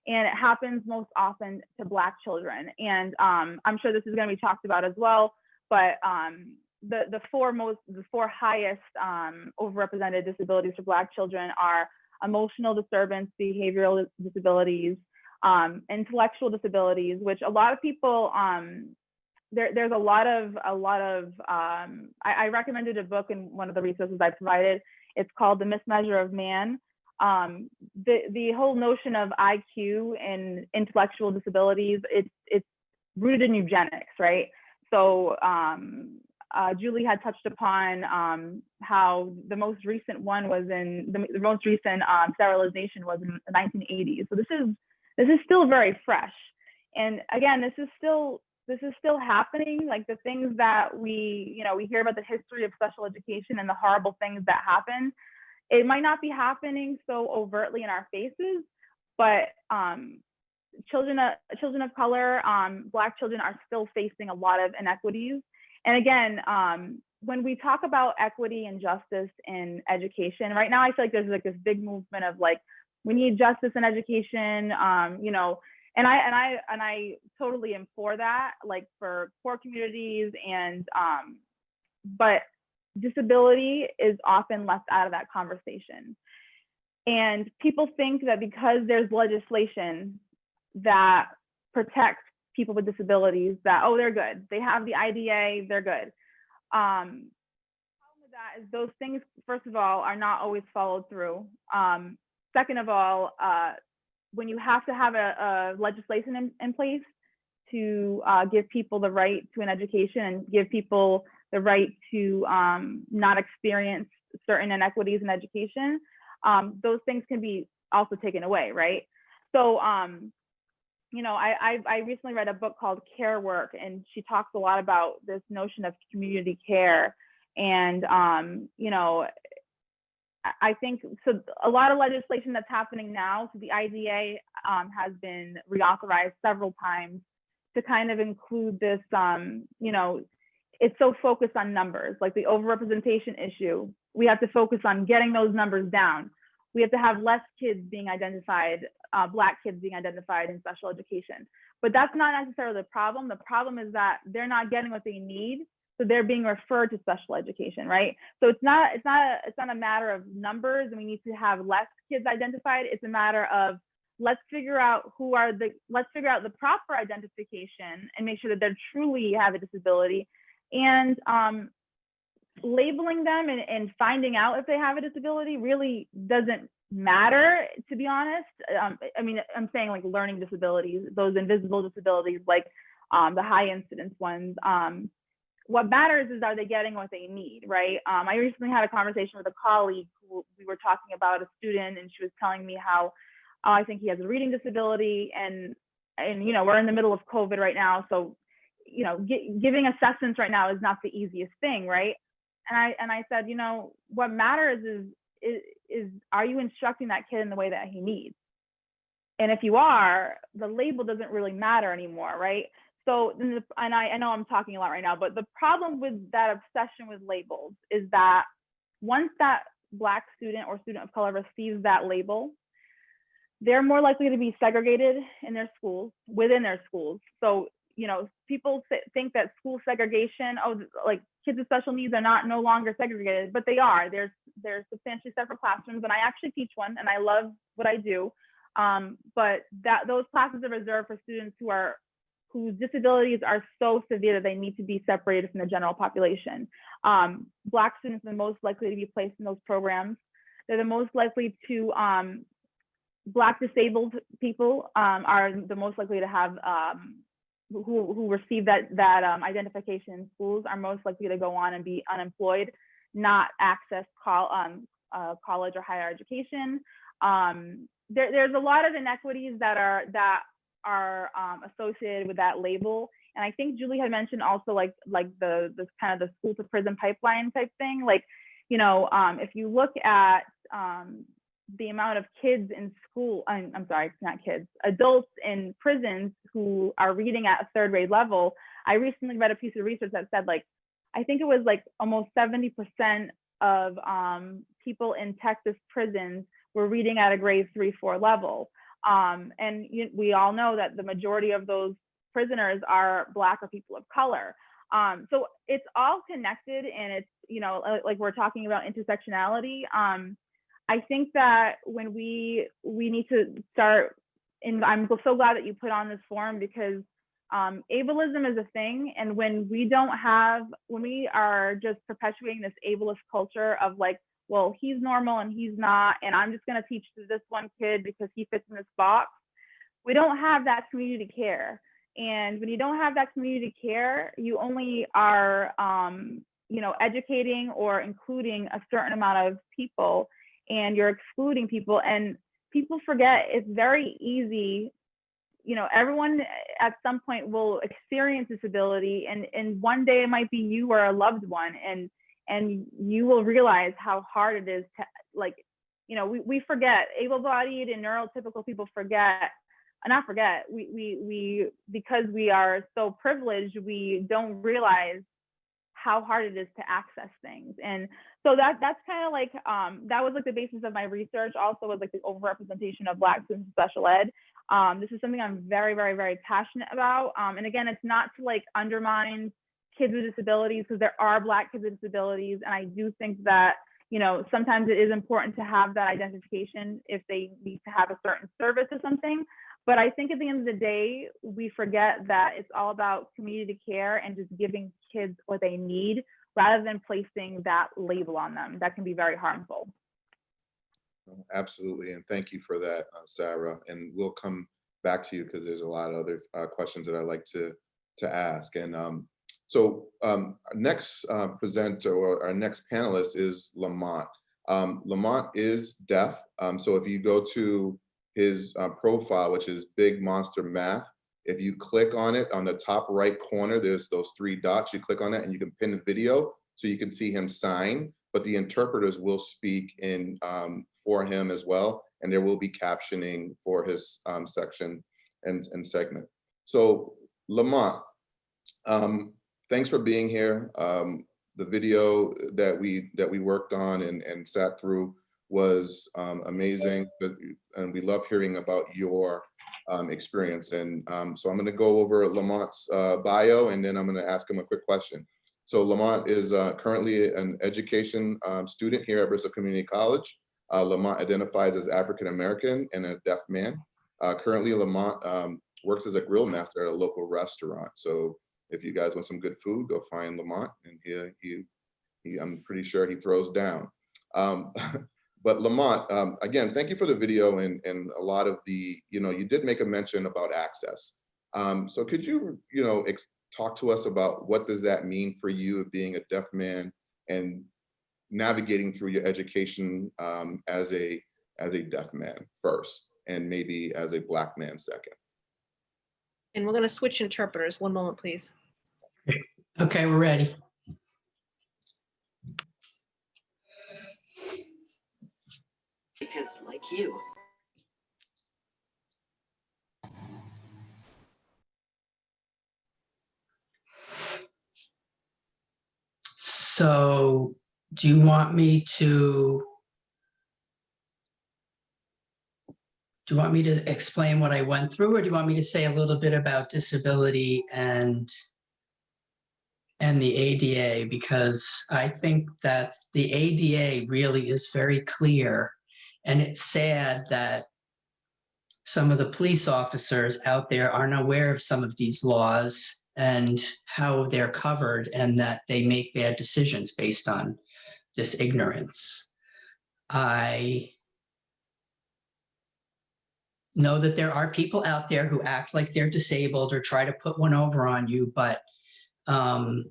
and it happens most often to black children. And um i'm sure this is going to be talked about as well but um the the four most the four highest um overrepresented disabilities for black children are emotional disturbance behavioral disabilities um, intellectual disabilities, which a lot of people, um, there, there's a lot of, a lot of, um, I, I, recommended a book in one of the resources I provided. It's called The Mismeasure of Man. Um, the, the whole notion of IQ and intellectual disabilities, it's, it's rooted in eugenics, right? So um, uh, Julie had touched upon um, how the most recent one was in, the, the most recent um, sterilization was in the 1980s. So this is this is still very fresh and again this is still this is still happening like the things that we you know we hear about the history of special education and the horrible things that happen it might not be happening so overtly in our faces but um, children of children of color um, black children are still facing a lot of inequities. And again um, when we talk about equity and justice in education right now i feel like there's like this big movement of like we need justice in education um, you know and i and i and i totally am for that like for poor communities and um, but disability is often left out of that conversation. And people think that because there's legislation that protects people with disabilities that oh they're good. They have the IDEA they're good. Um, that is those things first of all are not always followed through. Um, second of all, uh, when you have to have a, a legislation in, in, place to uh, give people the right to an education and give people the right to um, not experience certain inequities in education, um, those things can be also taken away, right? So, um, you know, I, I, I recently read a book called Care Work, and she talks a lot about this notion of community care. And, um, you know, I think so. A lot of legislation that's happening now, so the IDEA um, has been reauthorized several times to kind of include this. Um, you know, it's so focused on numbers, like the overrepresentation issue. We have to focus on getting those numbers down. We have to have less kids being identified, uh, Black kids being identified in special education. But that's not necessarily the problem. The problem is that they're not getting what they need so they're being referred to special education right? So it's not it's not a, it's not a matter of numbers and we need to have less kids identified. It's a matter of let's figure out who are the let's figure out the proper identification and make sure that they truly have a disability. And um, labeling them and, and finding out if they have a disability really doesn't matter to be honest. Um, i mean i'm saying like learning disabilities those invisible disabilities like um, the high incidence ones um, what matters is are they getting what they need, right? Um, I recently had a conversation with a colleague who we were talking about a student, and she was telling me how oh, I think he has a reading disability, and and you know we're in the middle of COVID right now, so you know giving assessments right now is not the easiest thing, right? And I and I said, you know, what matters is is, is are you instructing that kid in the way that he needs? And if you are, the label doesn't really matter anymore, right? So and I, I know i'm talking a lot right now but the problem with that obsession with labels is that once that black student or student of color receives that label they're more likely to be segregated in their schools within their schools. So you know people think that school segregation oh like kids with special needs are not no longer segregated but they are. There's there's substantially separate classrooms and i actually teach one and i love what i do. Um, but that those classes are reserved for students who are whose disabilities are so severe that they need to be separated from the general population. Um, Black students are the most likely to be placed in those programs. They're the most likely to, um, Black disabled people um, are the most likely to have um, who, who receive that, that um, identification in schools are most likely to go on and be unemployed, not access col- um, uh, college or higher education. Um, there, there's a lot of inequities that are that are um, associated with that label. And I think Julie had mentioned also like like the this kind of the school to prison pipeline type thing. Like, you know, um, if you look at um, the amount of kids in school, I'm, I'm sorry, not kids, adults in prisons who are reading at a third grade level. I recently read a piece of research that said like, I think it was like almost 70% of um, people in Texas prisons were reading at a grade three, four level. Um, and you, we all know that the majority of those prisoners are Black or people of color. Um, so it's all connected and it's, you know, like- like we're talking about intersectionality. Um, I think that when we we need to start, and I'm so glad that you put on this forum because um, ableism is a thing, and when we don't have, when we are just perpetuating this ableist culture of like, well, he's normal and he's not, and I'm just gonna teach to this one kid because he fits in this box, we don't have that community care. And when you don't have that community care, you only are, um, you know, educating or including a certain amount of people and you're excluding people and people forget it's very easy you know everyone at some point will experience disability and and one day it might be you or a loved one and and you will realize how hard it is to like you know we, we forget able-bodied and neurotypical people forget and not forget we we we because we are so privileged we don't realize how hard it is to access things. And so that that's kind of like um, that was like the basis of my research also was like the overrepresentation of black students in special ed. Um, this is something i'm very very very passionate about. Um, and again it's not to like undermine kids with disabilities because there are black kids with disabilities and i do think that you know sometimes it is important to have that identification if they need to have a certain service or something but i think at the end of the day we forget that it's all about community care and just giving kids what they need rather than placing that label on them that can be very harmful. Absolutely, and thank you for that, uh, Sarah. And we'll come back to you because there's a lot of other uh, questions that I'd like to to ask. And um, so um, our next uh, presenter or our next panelist is Lamont. Um, Lamont is deaf, um, so if you go to his uh, profile, which is Big Monster Math, if you click on it on the top right corner, there's those three dots. You click on that and you can pin a video so you can see him sign, but the interpreters will speak in um, for him as well. And there will be captioning for his um, section and, and segment. So Lamont, um, thanks for being here. Um, the video that we that we worked on and, and sat through was um, amazing, but, and we love hearing about your um, experience. And um, so I'm gonna go over Lamont's uh, bio and then I'm gonna ask him a quick question. So Lamont is uh, currently an education um, student here at Bristol Community College. Uh, Lamont identifies as African-American and a deaf man. Uh, currently Lamont um, works as a grill master at a local restaurant. So if you guys want some good food, go find Lamont and he, he, he I'm pretty sure he throws down. Um, But Lamont, um, again, thank you for the video and, and a lot of the, you know, you did make a mention about access. Um, so could you, you know, talk to us about what does that mean for you of being a deaf man and navigating through your education um, as a as a deaf man first and maybe as a black man second. And we're going to switch interpreters. One moment, please. Okay, we're ready. because like you. So do you want me to do you want me to explain what I went through or do you want me to say a little bit about disability and and the ADA because I think that the ADA really is very clear and it's sad that some of the police officers out there aren't aware of some of these laws and how they're covered and that they make bad decisions based on this ignorance. I know that there are people out there who act like they're disabled or try to put one over on you, but um,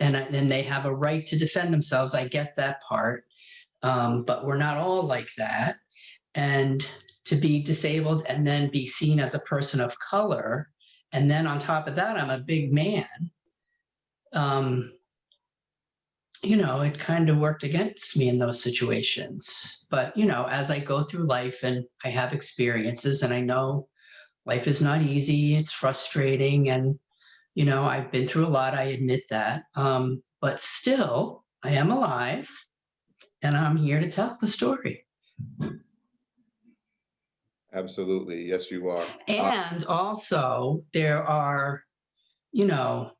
and and they have a right to defend themselves. I get that part, um, but we're not all like that. And to be disabled and then be seen as a person of color, and then on top of that, I'm a big man. Um, you know, it kind of worked against me in those situations. But, you know, as I go through life and I have experiences and I know life is not easy, it's frustrating. And, you know, I've been through a lot, I admit that. Um, but still, I am alive and I'm here to tell the story. Absolutely. Yes, you are. And also, there are, you know,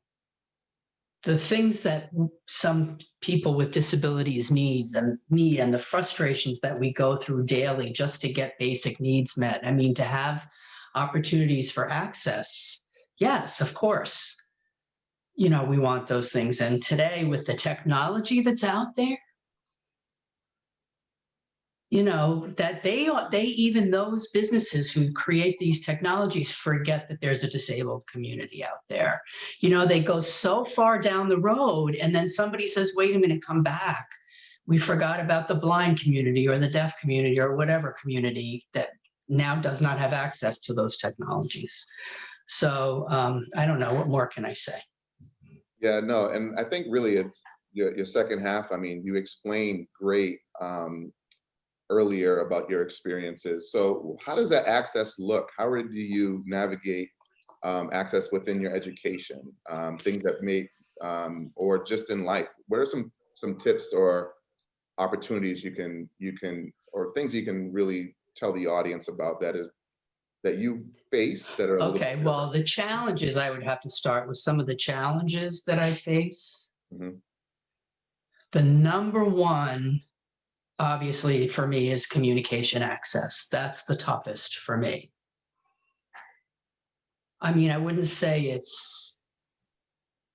the things that some people with disabilities needs and need and the frustrations that we go through daily just to get basic needs met. I mean, to have opportunities for access, yes, of course. You know, we want those things. And today with the technology that's out there, you know, that they, they, even those businesses who create these technologies forget that there's a disabled community out there. You know, they go so far down the road and then somebody says, wait a minute, come back. We forgot about the blind community or the deaf community or whatever community that now does not have access to those technologies. So um, I don't know, what more can I say? Yeah, no, and I think really it's your, your second half. I mean, you explained great um, earlier about your experiences. So how does that access look? How do you navigate um, access within your education? Um, things that may, um, or just in life? What are some some tips or opportunities you can you can or things you can really tell the audience about that is that you face that are Okay, well, the challenges, I would have to start with some of the challenges that I face. Mhm. The number one, obviously, for me is communication access. That's the toughest for me. I mean, I wouldn't say it's,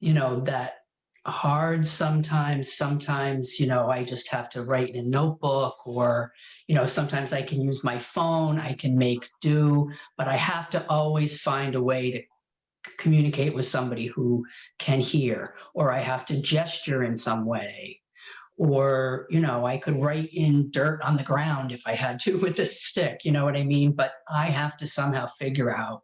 you know, that hard sometimes. Sometimes, you know, I just have to write in a notebook or, you know, sometimes I can use my phone, I can make do but I have to always find a way to communicate with somebody who can hear, or I have to gesture in some way. Or, you know, I could write in dirt on the ground if I had to with a stick, you know what I mean? But I have to somehow figure out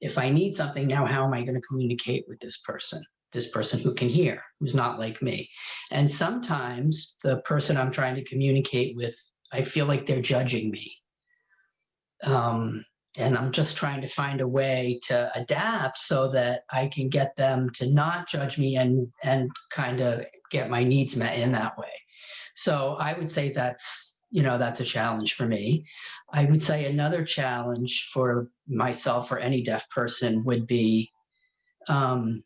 if I need something now, how am I going to communicate with this person? This person who can hear, who's not like me. And sometimes the person I'm trying to communicate with, I feel like they're judging me. Um, and I'm just trying to find a way to adapt so that I can get them to not judge me and and kind of get my needs met in that way. So I would say that's you know that's a challenge for me. I would say another challenge for myself or any deaf person would be um,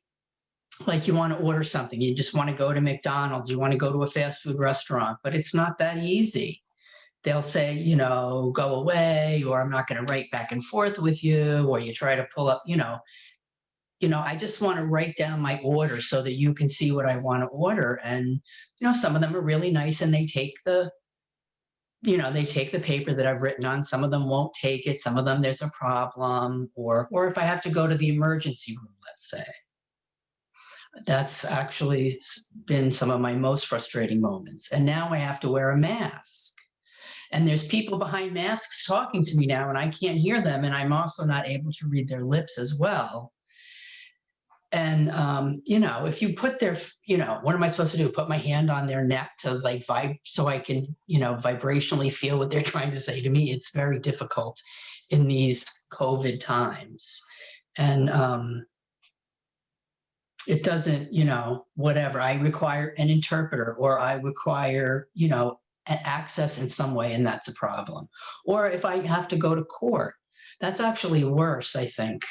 like you want to order something, you just want to go to McDonald's, you want to go to a fast food restaurant, but it's not that easy they'll say, you know, go away, or I'm not going to write back and forth with you, or you try to pull up, you know, you know, I just want to write down my order so that you can see what I want to order. And, you know, some of them are really nice and they take the, you know, they take the paper that I've written on. Some of them won't take it. Some of them there's a problem, or or if I have to go to the emergency room, let's say. That's actually been some of my most frustrating moments. And now I have to wear a mask. And there's people behind masks talking to me now, and I can't hear them. And I'm also not able to read their lips as well. And, um, you know, if you put their, you know, what am I supposed to do? Put my hand on their neck to like vibe so I can, you know, vibrationally feel what they're trying to say to me. It's very difficult in these COVID times. And, um, it doesn't, you know, whatever. I require an interpreter or I require, you know, access in some way, and that's a problem. Or if I have to go to court, that's actually worse, I think.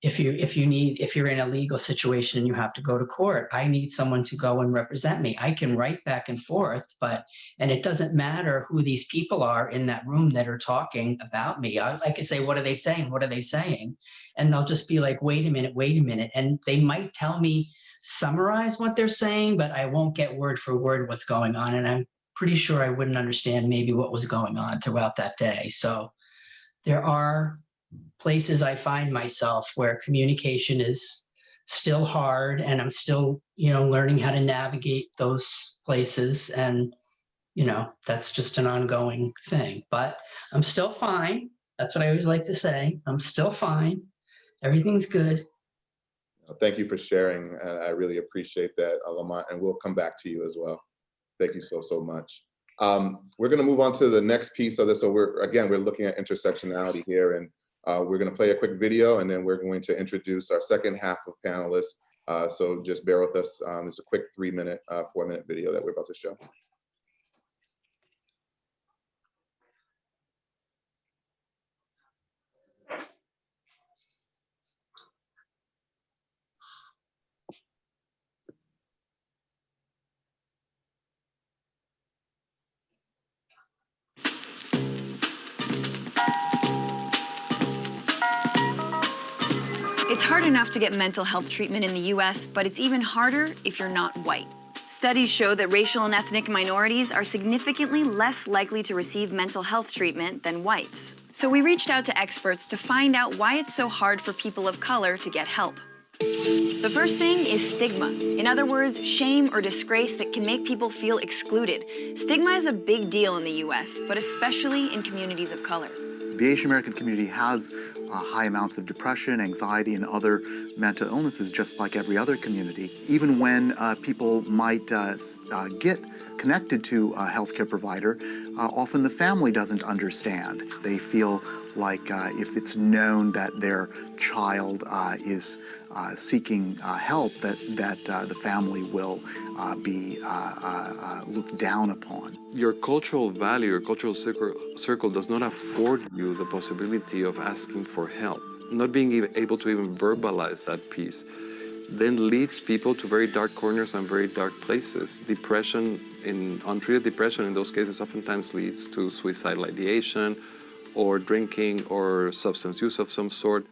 If you if you need if you're in a legal situation and you have to go to court, I need someone to go and represent me. I can write back and forth, but and it doesn't matter who these people are in that room that are talking about me. I like to say, what are they saying? What are they saying? And they'll just be like, wait a minute, wait a minute. And they might tell me summarize what they're saying, but I won't get word for word what's going on. And I'm pretty sure I wouldn't understand maybe what was going on throughout that day. So there are places I find myself where communication is still hard and I'm still, you know, learning how to navigate those places. And, you know, that's just an ongoing thing, but I'm still fine. That's what I always like to say. I'm still fine. Everything's good. Thank you for sharing. I really appreciate that, uh, Lamont, and we'll come back to you as well. Thank you so, so much. Um, we're going to move on to the next piece of this. So we're, again, we're looking at intersectionality here, and uh, we're going to play a quick video, and then we're going to introduce our second half of panelists. Uh, so just bear with us. Um, it's a quick three minute, uh, four minute video that we're about to show. It's hard enough to get mental health treatment in the US, but it's even harder if you're not white. Studies show that racial and ethnic minorities are significantly less likely to receive mental health treatment than whites. So we reached out to experts to find out why it's so hard for people of color to get help. The first thing is stigma. In other words, shame or disgrace that can make people feel excluded. Stigma is a big deal in the US, but especially in communities of color. The Asian American community has uh, high amounts of depression, anxiety, and other mental illnesses, just like every other community. Even when uh, people might uh, uh, get connected to a healthcare provider, uh, often the family doesn't understand. They feel like uh, if it's known that their child is seeking uh, help, that that uh, the family will uh, be uh, uh, uh, looked down upon. your cultural value, your cultural circle, circle does not afford you the possibility of asking for help. Not being able to even verbalize that piece then leads people to very dark corners and very dark places. Depression, in untreated depression in those cases, oftentimes leads to suicidal ideation or drinking or substance use of some sort.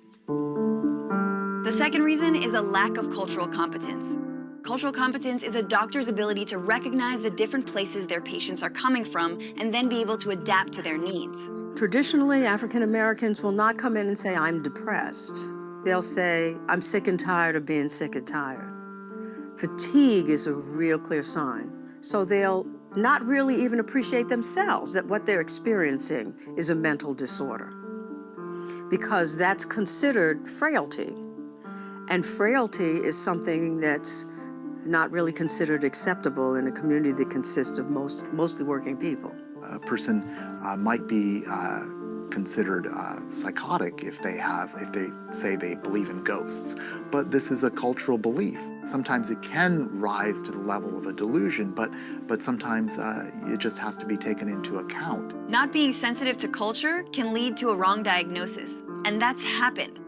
The second reason is a lack of cultural competence. Cultural competence is a doctor's ability to recognize the different places their patients are coming from and then be able to adapt to their needs. Traditionally, African Americans will not come in and say, I'm depressed. They'll say, I'm sick and tired of being sick and tired. Fatigue is a real clear sign. So they'll not really even appreciate themselves that what they're experiencing is a mental disorder because that's considered frailty. And frailty is something that's not really considered acceptable in a community that consists of most, mostly working people. a person uh, might be uh, considered uh, psychotic if they have if they say they believe in ghosts but this is a cultural belief sometimes it can rise to the level of a delusion but but sometimes uh, it just has to be taken into account Not being sensitive to culture can lead to a wrong diagnosis, and that's happened.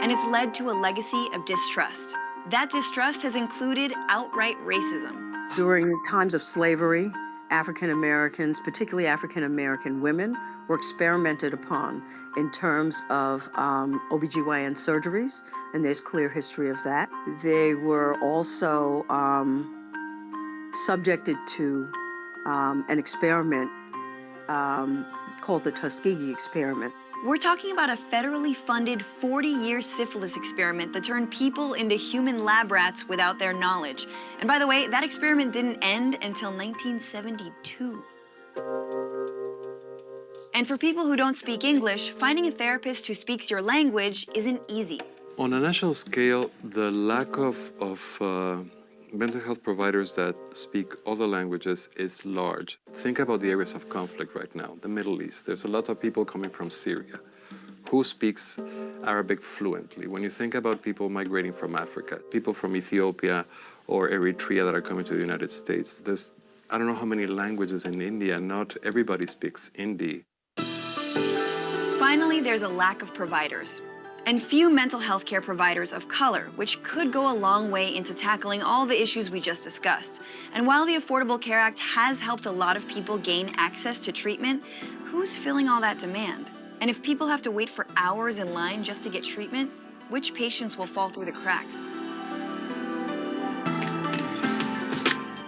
And it's led to a legacy of distrust. That distrust has included outright racism. During times of slavery, African Americans, particularly African American women, were experimented upon in terms of um, OBGYN surgeries, and there's clear history of that. They were also um, subjected to um, an experiment um, called the Tuskegee experiment. We're talking about a federally funded 40 year syphilis experiment that turned people into human lab rats without their knowledge. And by the way, that experiment didn't end until 1972. And for people who don't speak English, finding a therapist who speaks your language isn't easy. On a national scale, the lack of, of uh, mental health providers that speak other languages is large. Think about the areas of conflict right now, the Middle East. There's a lot of people coming from Syria. Who speaks Arabic fluently? When you think about people migrating from Africa, people from Ethiopia or Eritrea that are coming to the United States, there's I don't know how many languages in India. Not everybody speaks Hindi. Finally, there's a lack of providers. And few mental health care providers of color, which could go a long way into tackling all the issues we just discussed. And while the Affordable Care Act has helped a lot of people gain access to treatment, who's filling all that demand? And if people have to wait for hours in line just to get treatment, which patients will fall through the cracks?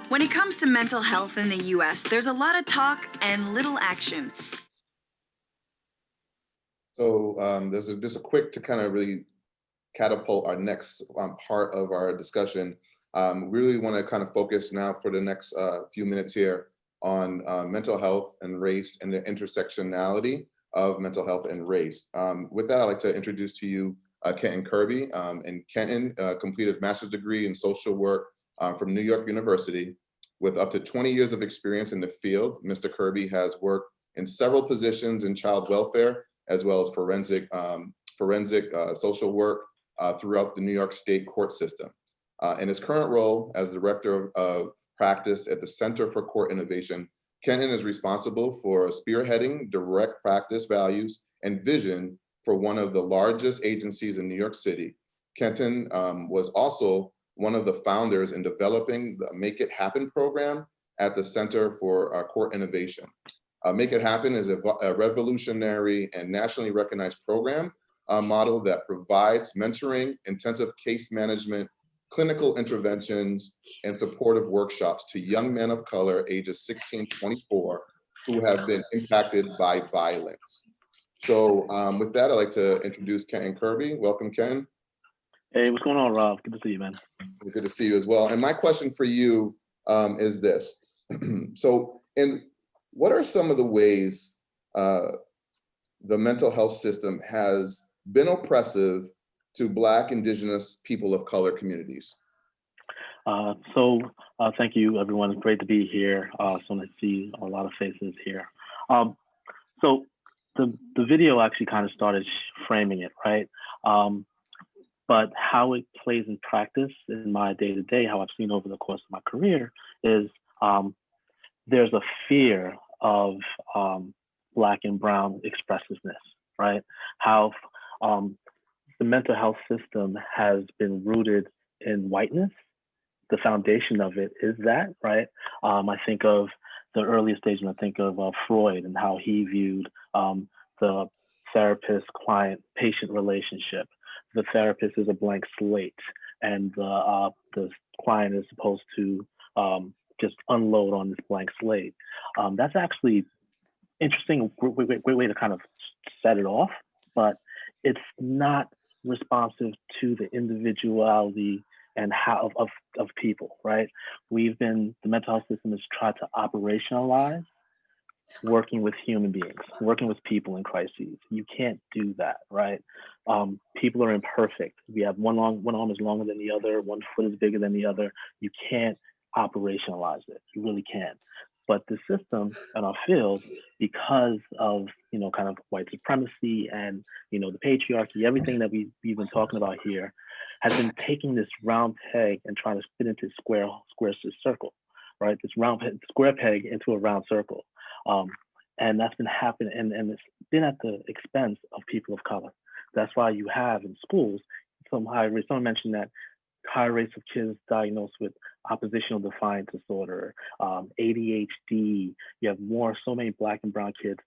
When it comes to mental health in the US, there's a lot of talk and little action. So um, there's a, just a quick to kind of really catapult our next um, part of our discussion. Um, we really want to kind of focus now for the next uh, few minutes here on uh, mental health and race and the intersectionality of mental health and race. Um, with that, I'd like to introduce to you uh, Kenton Kirby. Um, and Kenton uh, completed master's degree in social work uh, from New York University. With up to 20 years of experience in the field, Mr. Kirby has worked in several positions in child welfare, as well as forensic, um, forensic uh, social work uh, throughout the New York State court system. Uh, in his current role as Director of, of Practice at the Center for Court Innovation, Kenton is responsible for spearheading direct practice values and vision for one of the largest agencies in New York City. Kenton um, was also one of the founders in developing the Make It Happen program at the Center for uh, Court Innovation. Uh, Make It Happen is a, a revolutionary and nationally recognized program uh, model that provides mentoring, intensive case management, clinical interventions, and supportive workshops to young men of color ages 16 to 24 who have been impacted by violence. So um, with that, I'd like to introduce Ken Kirby. Welcome, Ken. Hey, what's going on, Rob? Good to see you, man. Good to see you as well. And my question for you um, is this. so, and what are some of the ways uh, the mental health system has been oppressive to Black, Indigenous, people of color communities? Uh, so, uh, thank you, everyone. It's great to be here. Uh, so I see a lot of faces here. Um, so, the the video actually kind of started framing it, right? Um, but how it plays in practice in my day to day, how I've seen over the course of my career, is um, there's a fear of um, Black and Brown expressiveness, right? How um, the mental health system has been rooted in whiteness. The foundation of it is that, right? Um, I think of the earliest stage when I think of uh, Freud and how he viewed um, the therapist client patient relationship. The therapist is a blank slate, and the, uh, the client is supposed to um, just unload on this blank slate. Um, that's actually interesting, great, great, great way to kind of set it off, but it's not responsive to the individuality and how of, of, of people, right? We've been, the mental health system has tried to operationalize working with human beings, working with people in crises. You can't do that, right? Um, people are imperfect. We have one long, one arm is longer than the other, one foot is bigger than the other. You can't operationalize it. You really can't. But the system in our field, because of you know kind of white supremacy and you know the patriarchy, everything that we, we've been talking about here, has been taking this round peg and trying to fit into square square circle, right? This round square peg into a round circle, um, and that's been happening, and and it's been at the expense of people of color. That's why you have in schools some rate. Someone mentioned that high rates of kids diagnosed with oppositional defiant disorder, um, ADHD. You have more, so many black and brown kids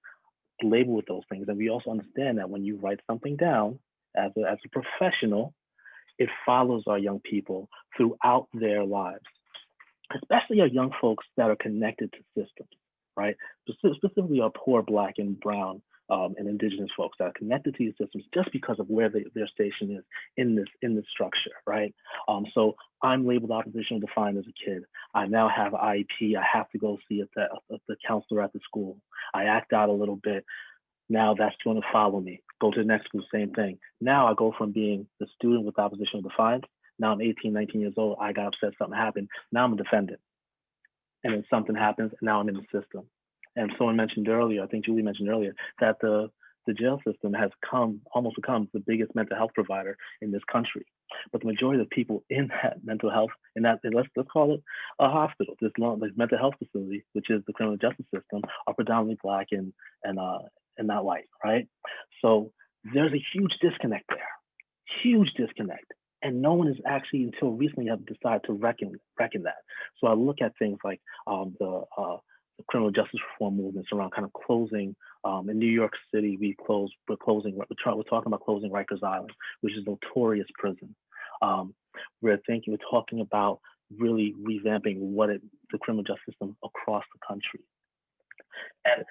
labeled with those things. And we also understand that when you write something down as a, as a professional, it follows our young people throughout their lives, especially our young folks that are connected to systems, right? Specifically our poor black and brown um, and indigenous folks that are connected to these systems just because of where they, their station is in this in this structure, right? Um, so I'm labeled oppositional defined as a kid. I now have IEP. I have to go see the, the counselor at the school. I act out a little bit. Now that's going to follow me. Go to the next school, same thing. Now I go from being the student with oppositional defiance. Now I'm 18, 19 years old. I got upset, something happened. Now I'm a defendant. And then something happens, and now I'm in the system and someone mentioned earlier, I think Julie mentioned earlier, that the the jail system has come almost become the biggest mental health provider in this country. But the majority of people in that mental health, in that let's let's call it a hospital, this long this mental health facility, which is the criminal justice system, are predominantly black and and uh and not white, right? So there's a huge disconnect there, huge disconnect. And no one has actually, until recently, have decided to reckon reckon that. So I look at things like um, the uh, the criminal justice reform movements around kind of closing. Um, in New York City, we closed, we're closing, we're, try, we're talking about closing Rikers Island, which is notorious prison. Um, we're thinking, we're talking about really revamping what it, the criminal justice system across the country. And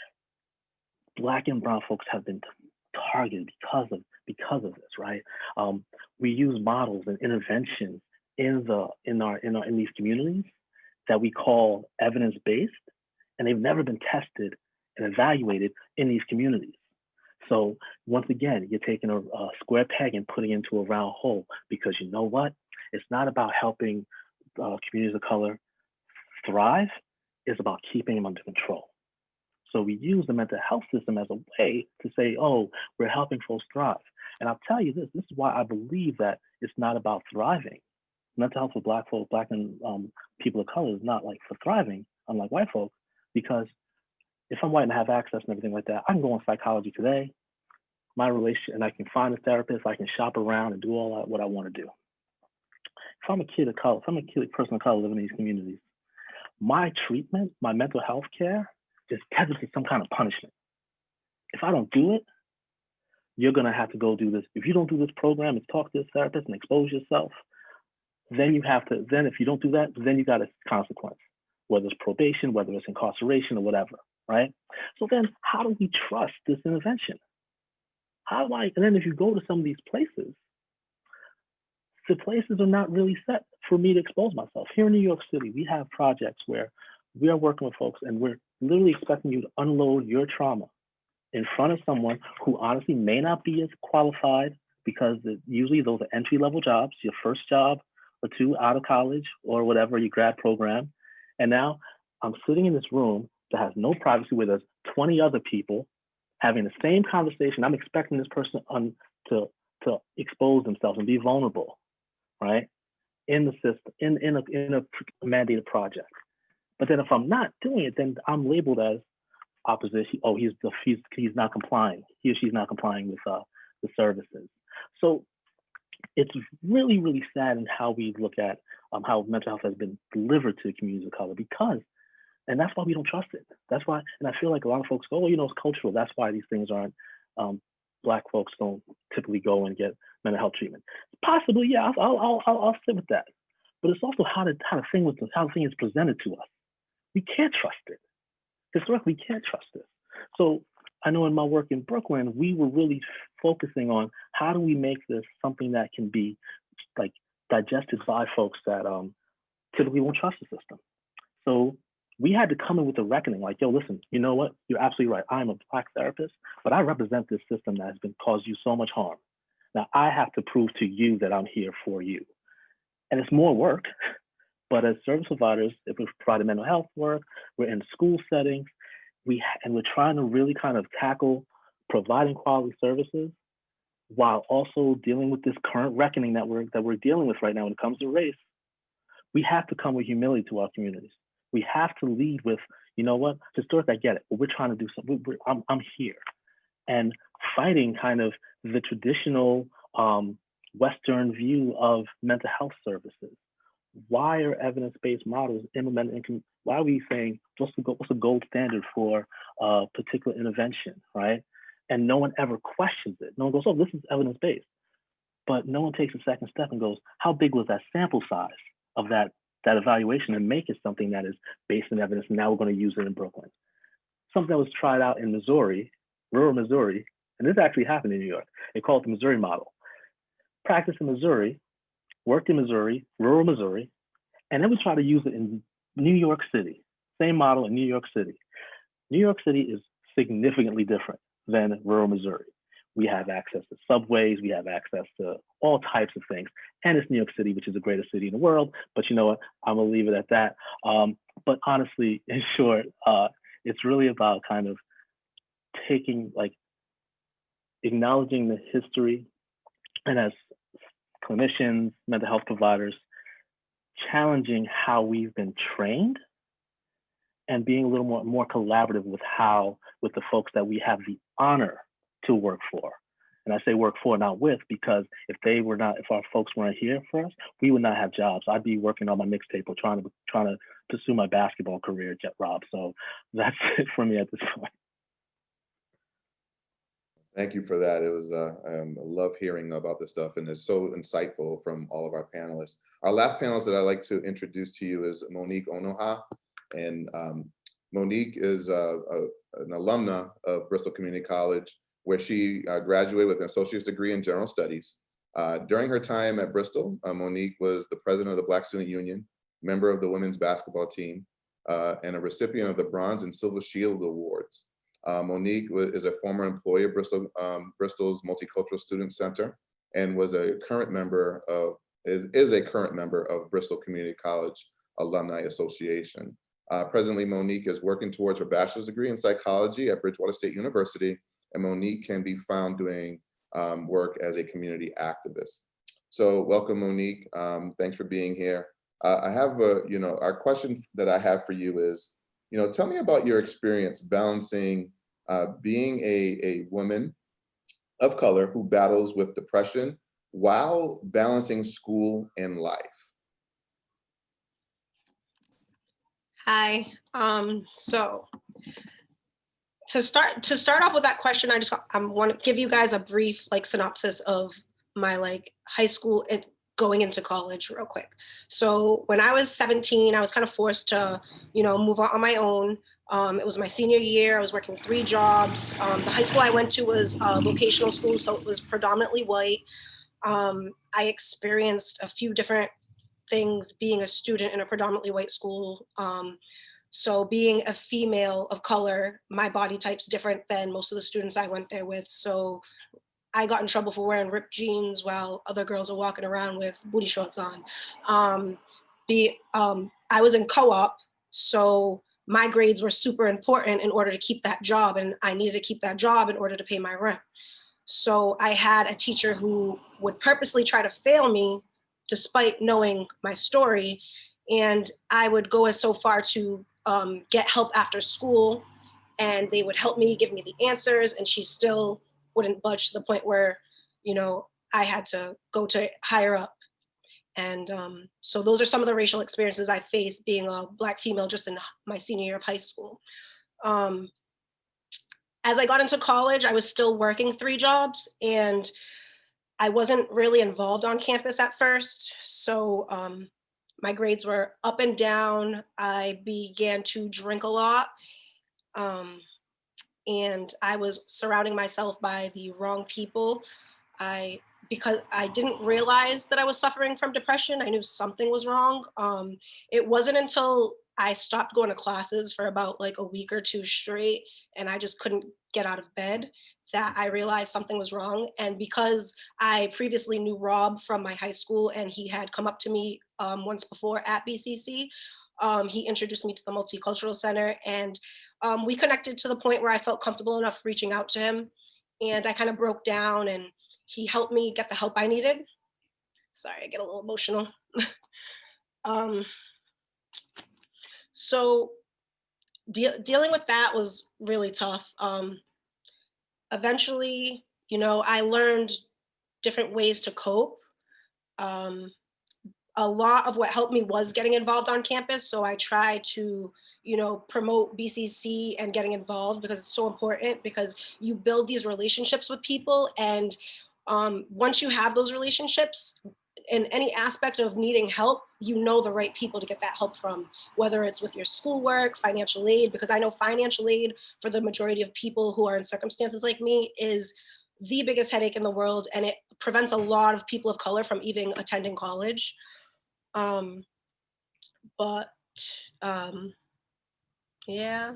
black and brown folks have been targeted because of because of this, right? Um, we use models and interventions in the in our in our in these communities that we call evidence-based, and they've never been tested and evaluated in these communities. So once again, you're taking a, a square peg and putting it into a round hole because you know what? It's not about helping uh, communities of color thrive. It's about keeping them under control. So we use the mental health system as a way to say, oh, we're helping folks thrive. And I'll tell you this, this is why I believe that it's not about thriving. Mental health for black folks, black and um, people of color is not like for thriving, unlike white folk, because if I'm white and have access and everything like that, I can go on psychology today, my relation, and I can find a therapist, I can shop around and do all that, what I want to do. If I'm a kid of color, if I'm a kid, person of color living in these communities, my treatment, my mental health care is to some kind of punishment. If I don't do it, you're gonna have to go do this. If you don't do this program and talk to this therapist and expose yourself, then you have to, then if you don't do that, then you got a consequence, whether it's probation, whether it's incarceration or whatever, right? So then how do we trust this intervention? How do I, and then if you go to some of these places, the places are not really set for me to expose myself. Here in New York City, we have projects where we are working with folks and we're literally expecting you to unload your trauma in front of someone who honestly may not be as qualified because usually those are entry level jobs, your first job or two out of college or whatever, your grad program. And now I'm sitting in this room that has no privacy where there's 20 other people having the same conversation. I'm expecting this person on, to, to expose themselves and be vulnerable, right? In the system, in, in, a, in a mandated project. But then if I'm not doing it, then I'm labeled as opposition. Oh, he's he's he's not complying. He or she's not complying with uh, the services. So it's really really sad in how we look at um, how mental health has been delivered to communities of color because, and that's why we don't trust it. That's why, and I feel like a lot of folks go, oh, you know, it's cultural. That's why these things aren't. Um, black folks don't typically go and get mental health treatment. Possibly, yeah, I'll I'll I'll, I'll sit with that. But it's also how the how the thing was how the thing is presented to us. We can't trust it historically we can't trust this. So I know in my work in Brooklyn, we were really focusing on how do we make this something that can be like digested by folks that um, typically won't trust the system. So we had to come in with a reckoning like, yo, listen, you know what? You're absolutely right. I'm a black therapist, but I represent this system that has been caused you so much harm. Now I have to prove to you that I'm here for you. And it's more work, but as service providers, if we're providing mental health work, we're in school settings, we and we're trying to really kind of tackle providing quality services while also dealing with this current reckoning that we're that we're dealing with right now when it comes to race. We have to come with humility to our communities. We have to lead with, you know what, historic, I get it, but we're trying to do something. We're, I'm, I'm here, and fighting kind of the traditional um, Western view of mental health services why are evidence-based models implemented in, why are we saying what's the, what's the gold standard for a particular intervention, right? And no one ever questions it. No one goes, oh, this is evidence-based. But no one takes a second step and goes, how big was that sample size of that, that evaluation and make it something that is based on evidence and now we're gonna use it in Brooklyn. Something that was tried out in Missouri, rural Missouri, and this actually happened in New York. They call it the Missouri model. Practice in Missouri, worked in Missouri, rural Missouri, and then we try to use it in New York City. Same model in New York City. New York City is significantly different than rural Missouri. We have access to subways, we have access to all types of things. And it's New York City, which is the greatest city in the world. But you know what? I'm gonna leave it at that. Um, but honestly, in short, uh, it's really about kind of taking like acknowledging the history and as clinicians, mental health providers, challenging how we've been trained and being a little more, more collaborative with how, with the folks that we have the honor to work for. And I say work for, not with, because if they were not, if our folks weren't here for us, we would not have jobs. I'd be working on my mixtape or trying to trying to pursue my basketball career, Jet Rob. So that's it for me at this point. Thank you for that. It was, uh, um, I love hearing about this stuff and it's so insightful from all of our panelists. Our last panelist that I'd like to introduce to you is Monique Onoha. And um, Monique is uh, a, an alumna of Bristol Community College. where she uh, graduated with an associate's degree in general studies. Uh, during her time at Bristol, uh, Monique was the president of the Black Student Union, member of the women's basketball team, uh, and a recipient of the Bronze and Silver Shield Awards. Uh, Monique is a former employee of Bristol, um, Bristol's Multicultural Student Center and was a current member of, is, is a current member of Bristol Community College Alumni Association. Uh, presently, Monique is working towards her bachelor's degree in psychology at Bridgewater State University, and Monique can be found doing um, work as a community activist. So welcome, Monique. Um, thanks for being here. Uh, I have a, you know, our question that I have for you is, you know, tell me about your experience balancing uh, being a, a woman of color who battles with depression while balancing school and life. Hi, um, so to start to start off with that question, I just I want to give you guys a brief like synopsis of my like high school and going into college real quick. So when I was 17, I was kind of forced to, you know, move on on my own. Um, it was my senior year. I was working three jobs. Um, the high school I went to was a vocational school, so it was predominantly white. Um, I experienced a few different things being a student in a predominantly white school. Um, so being a female of color, my body type's different than most of the students I went there with. So I got in trouble for wearing ripped jeans while other girls are walking around with booty shorts on. Um, be, um, I was in co-op, so my grades were super important in order to keep that job and I needed to keep that job in order to pay my rent. So I had a teacher who would purposely try to fail me despite knowing my story. And I would go as so far to um, get help after school and they would help me give me the answers and she still wouldn't budge to the point where, you know, I had to go to higher up. And um, so those are some of the racial experiences I faced being a black female just in my senior year of high school. Um, as I got into college, I was still working three jobs and I wasn't really involved on campus at first. So um, my grades were up and down. I began to drink a lot. Um, and I was surrounding myself by the wrong people. I because I didn't realize that I was suffering from depression. I knew something was wrong. Um, it wasn't until I stopped going to classes for about like a week or two straight and I just couldn't get out of bed that I realized something was wrong. And because I previously knew Rob from my high school and he had come up to me um, once before at BCC, um, he introduced me to the Multicultural Center and um, we connected to the point where I felt comfortable enough reaching out to him. And I kind of broke down and he helped me get the help I needed. Sorry, I get a little emotional. um, so de dealing with that was really tough. Um, eventually, you know, I learned different ways to cope. Um, a lot of what helped me was getting involved on campus. So I try to, you know, promote BCC and getting involved because it's so important because you build these relationships with people. And um, once you have those relationships, in any aspect of needing help, you know the right people to get that help from, whether it's with your schoolwork, financial aid, because I know financial aid for the majority of people who are in circumstances like me is the biggest headache in the world and it prevents a lot of people of color from even attending college. Um, but um, yeah.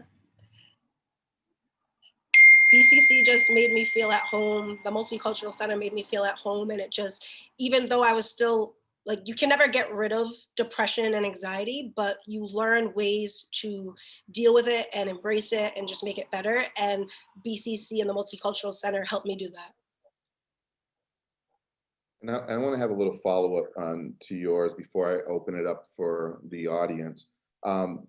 BCC just made me feel at home. The Multicultural Center made me feel at home. And it just, even though I was still like, you can never get rid of depression and anxiety, but you learn ways to deal with it and embrace it and just make it better. And BCC and the Multicultural Center helped me do that. And I, I want to have a little follow-up on to yours before I open it up for the audience. Um,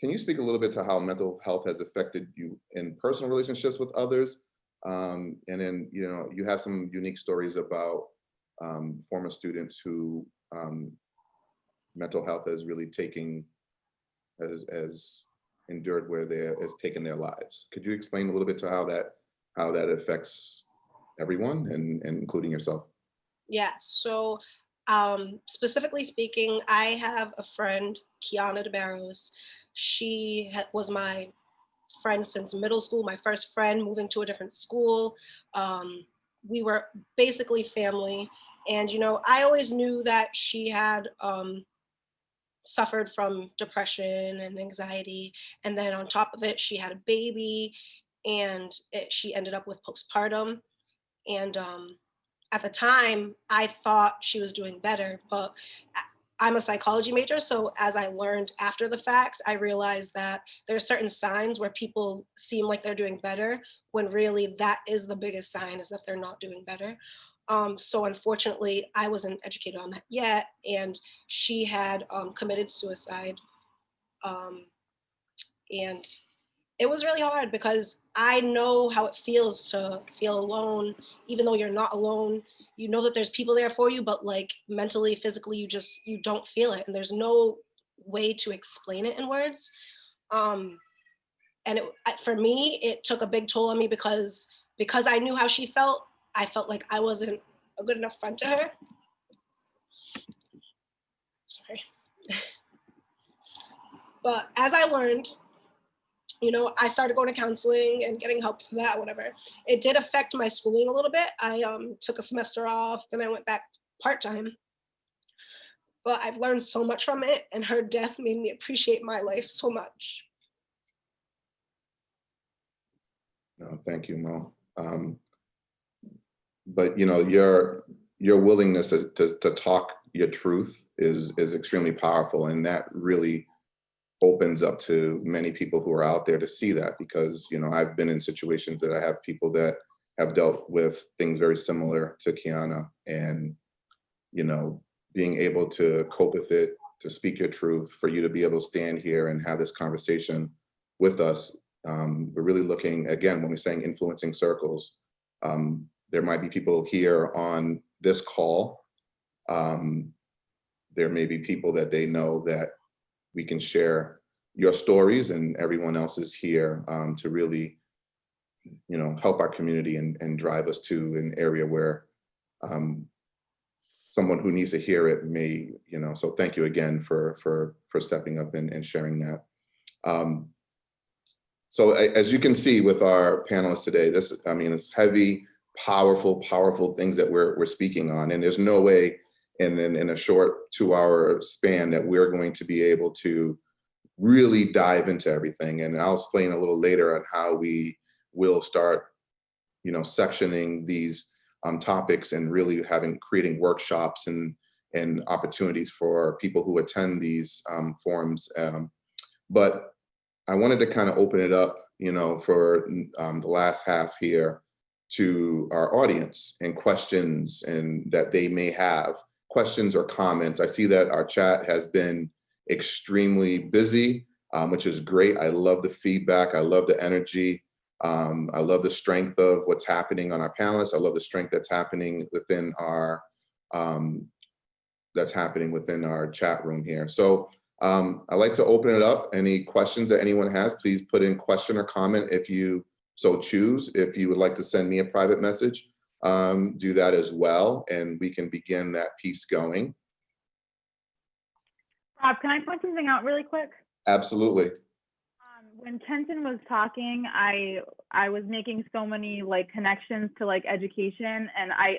can you speak a little bit to how mental health has affected you in personal relationships with others? Um, and then, you know, you have some unique stories about um, former students who um, mental health has really taken, has, has endured where they has taken their lives. Could you explain a little bit to how that, how that affects everyone and, and including yourself? Yeah, so um, specifically speaking, I have a friend, Kiana DeBarros. She was my friend since middle school. My first friend moving to a different school. Um, we were basically family. And, you know, I always knew that she had um, suffered from depression and anxiety. And then on top of it, she had a baby and it, she ended up with postpartum. And um, at the time, I thought she was doing better, but I'm a psychology major. So as I learned after the fact, I realized that there are certain signs where people seem like they're doing better when really that is the biggest sign is that they're not doing better. Um, so unfortunately, I wasn't educated on that yet. And she had um, committed suicide. Um, and it was really hard because I know how it feels to feel alone, even though you're not alone. You know that there's people there for you, but like mentally, physically, you just you don't feel it, and there's no way to explain it in words. Um, and it, for me, it took a big toll on me because because I knew how she felt. I felt like I wasn't a good enough friend to her. Sorry. but as I learned, you know, I started going to counseling and getting help for that, whatever. It did affect my schooling a little bit. I um, took a semester off, then I went back part-time. But I've learned so much from it and her death made me appreciate my life so much. No, thank you, Mo. Um, But, you know, your, your willingness to, to, to talk your truth is, is extremely powerful. And that really opens up to many people who are out there to see that because, you know, I've been in situations that I have people that have dealt with things very similar to Kiana and, you know, being able to cope with it, to speak your truth, for you to be able to stand here and have this conversation with us. Um, we're really looking, again, when we're saying influencing circles, um, there might be people here on this call. Um, there may be people that they know that we can share your stories and everyone else is here um, to really, you know, help our community and, and drive us to an area where um, someone who needs to hear it may, you know, so thank you again for, for, for stepping up and, and sharing that. Um, so as you can see with our panelists today, this, I mean, it's heavy, powerful, powerful things that we're, we're speaking on. And there's no way in, in, in a short two hour span that we're going to be able to really dive into everything. And I'll explain a little later on how we will start, you know, sectioning these um, topics and really having, creating workshops and, and opportunities for people who attend these um, forums. Um, but I wanted to kind of open it up, you know, for um, the last half here to our audience and questions and that they may have questions or comments. I see that our chat has been extremely busy, um, which is great. I love the feedback. I love the energy. Um, I love the strength of what's happening on our panelists. I love the strength that's happening within our um, that's happening within our chat room here. So um, I'd like to open it up. Any questions that anyone has, please put in question or comment if you so choose. If you would like to send me a private message, um, do that as well, and we can begin that piece going. Rob, can I point something out really quick? Absolutely. Um, when Kenton was talking, I I was making so many like connections to like education, and I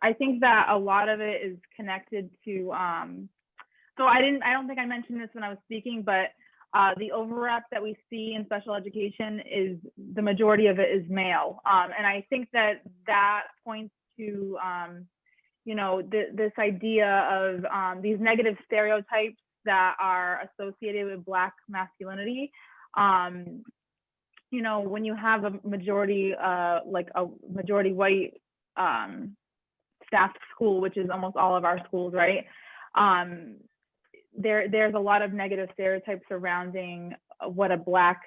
I think that a lot of it is connected to. Um, so I didn't I don't think I mentioned this when I was speaking, but uh, the overrep that we see in special education is the majority of it is male, um, and I think that that points to um, you know th- this idea of um, these negative stereotypes that are associated with black masculinity. Um you know when you have a majority uh like a majority white um staffed school which is almost all of our schools right? Um there there's a lot of negative stereotypes surrounding what a black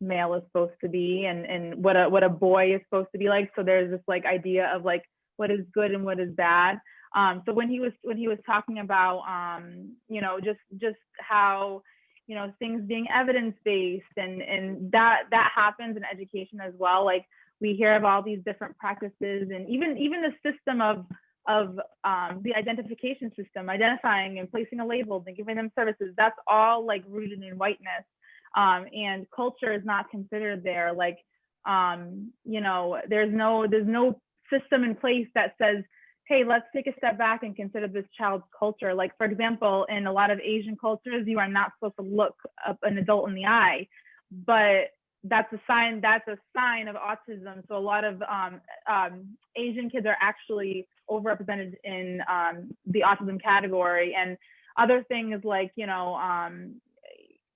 male is supposed to be and and what a what a boy is supposed to be like. So there's this like idea of like what is good and what is bad. Um, so when he was when he was talking about um, you know just just how you know things being evidence based and and that that happens in education as well. Like we hear of all these different practices and even even the system of of um, the identification system identifying and placing a label and giving them services that's all like rooted in whiteness um, and culture is not considered there. Like, um, you know, there's no there's no system in place that says, hey, let's take a step back and consider this child's culture. Like, for example, in a lot of Asian cultures, you are not supposed to look up an adult in the eye, but that's a sign that's a sign of autism. So a lot of um, um, asian kids are actually overrepresented in um, the autism category. And other things like you know um,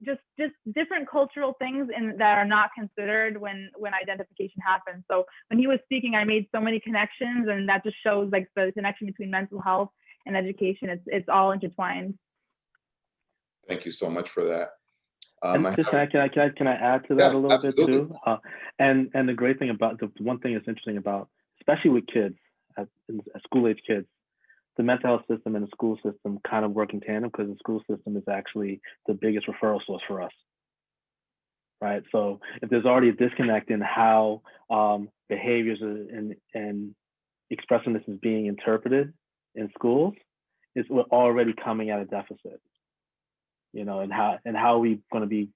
just just different cultural things in, that are not considered when when identification happens. So when he was speaking i made so many connections and that just shows like the connection between mental health and education. It's it's all intertwined. Thank you so much for that. Um, And just, have- can I, can I, can I add to that Yeah, a little bit too? Uh, and, and the great thing about, the one thing that's interesting about, especially with kids, at, at school age kids, the mental health system and the school system kind of work in tandem because the school system is actually the biggest referral source for us. Right, so if there's already a disconnect in how um, behaviors and, and expressiveness is being interpreted in schools, it's we're already coming at a deficit you know, and how and how are we going to be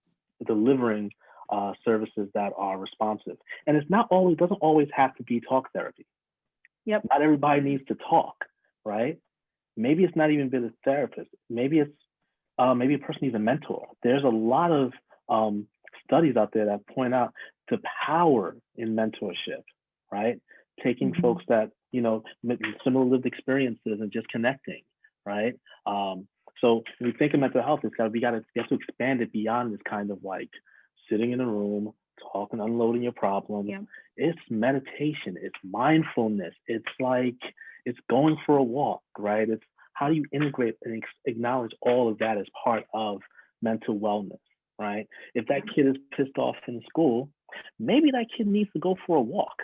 delivering uh, services that are responsive. And it's not always doesn't always have to be talk therapy. Yep. Not everybody needs to talk, right? Maybe it's not even been a therapist. Maybe it's uh, maybe a person needs a mentor. There's a lot of um, studies out there that point out the power in mentorship, right? Taking Mhm. folks that you know similar lived experiences and just connecting, right? Um, so when we think of mental health, it's got we got to we have to expand it beyond this kind of like sitting in a room, talking, unloading your problems. Yeah. It's meditation. It's mindfulness. It's like it's going for a walk, right? It's how do you integrate and ex- acknowledge all of that as part of mental wellness, right? If that kid is pissed off in school, maybe that kid needs to go for a walk,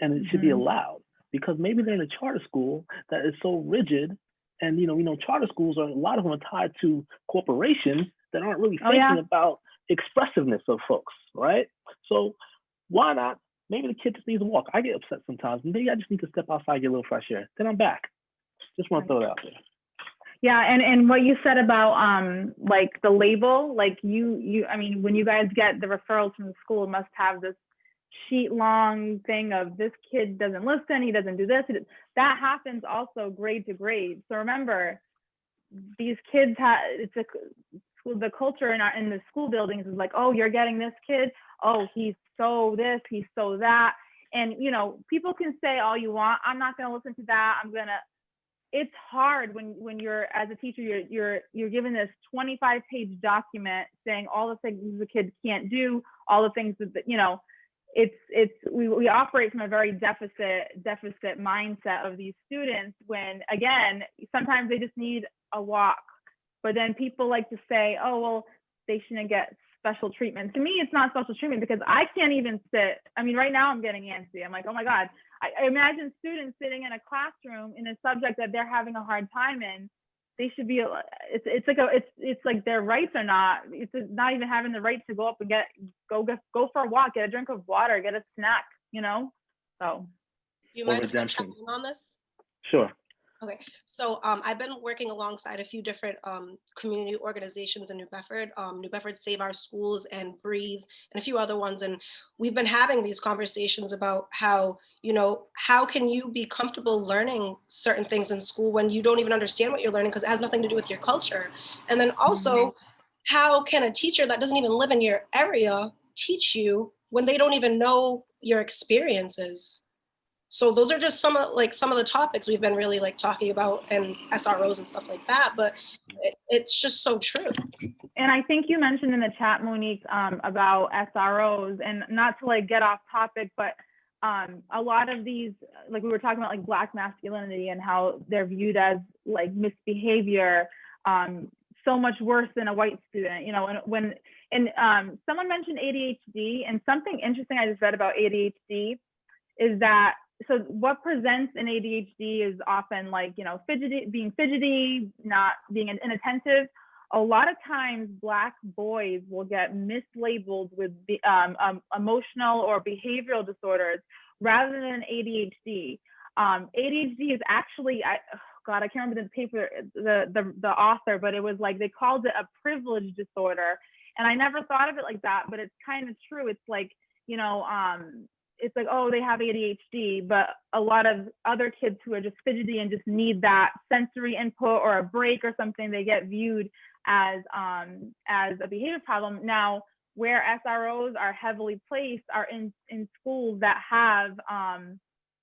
and it should be Mhm. allowed because maybe they're in a charter school that is so rigid and you know, you know, charter schools are a lot of them are tied to corporations that aren't really Oh, thinking yeah. about expressiveness of folks, right? So why not? Maybe the kid just needs a walk. I get upset sometimes. Maybe I just need to step outside, get a little fresh air. Then I'm back. Just want to throw it out there. Yeah, and and what you said about um like the label, like you you I mean when you guys get the referrals from the school, it must have this sheet long thing of this kid doesn't listen, he doesn't do this. That happens also grade to grade. So remember, these kids have it's a the culture in our in the school buildings is like, oh, you're getting this kid, oh, he's so this, he's so that. And you know, people can say all you want, I'm not gonna listen to that, I'm gonna it's hard when when you're as a teacher you're you're you're given this 25 page document saying all the things the kid can't do all the things that, you know it's it's we, we operate from a very deficit deficit mindset of these students when again sometimes they just need a walk. But then people like to say oh well they shouldn't get special treatment. To me it's not special treatment because i can't even sit. I mean right now i'm getting antsy. I'm like oh my god. I, I imagine students sitting in a classroom in a subject that they're having a hard time in. They should be. It's it's like a it's it's like their rights are not. It's not even having the right to go up and get go go go for a walk, get a drink of water, get a snack. You know. So you Or mind if I redemption. chime in on this? Sure. Okay, so um, I've been working alongside a few different um, community organizations in New Bedford, um, New Bedford Save Our Schools and Breathe, and a few other ones. And we've been having these conversations about how, you know, how can you be comfortable learning certain things in school when you don't even understand what you're learning because it has nothing to do with your culture. And then also, how can a teacher that doesn't even live in your area teach you when they don't even know your experiences? So those are just some of like some of the topics we've been really like talking about and SROs and stuff like that. But it, it's just so true. and I think you mentioned in the chat, Monique, um, about SROs, and not to like get off topic, but um, a lot of these, like we were talking about, like black masculinity and how they're viewed as like misbehavior, um, so much worse than a white student, you know. And when and um, someone mentioned ADHD, and something interesting I just read about ADHD is that so what presents in ADHD is often like you know fidgety, being fidgety, not being inattentive a lot of times black boys will get mislabeled with um, um, emotional or behavioral disorders rather than ADHD. Um, ADHD is actually, I, oh God, I can't remember the paper, the, the, the author, but it was like they called it a privilege disorder. And I never thought of it like that, but it's kind of true. It's like, you know, um, it's like, oh, they have ADHD, but a lot of other kids who are just fidgety and just need that sensory input or a break or something, they get viewed as um, as a behavior problem. Now, where SROs are heavily placed are in in schools that have um,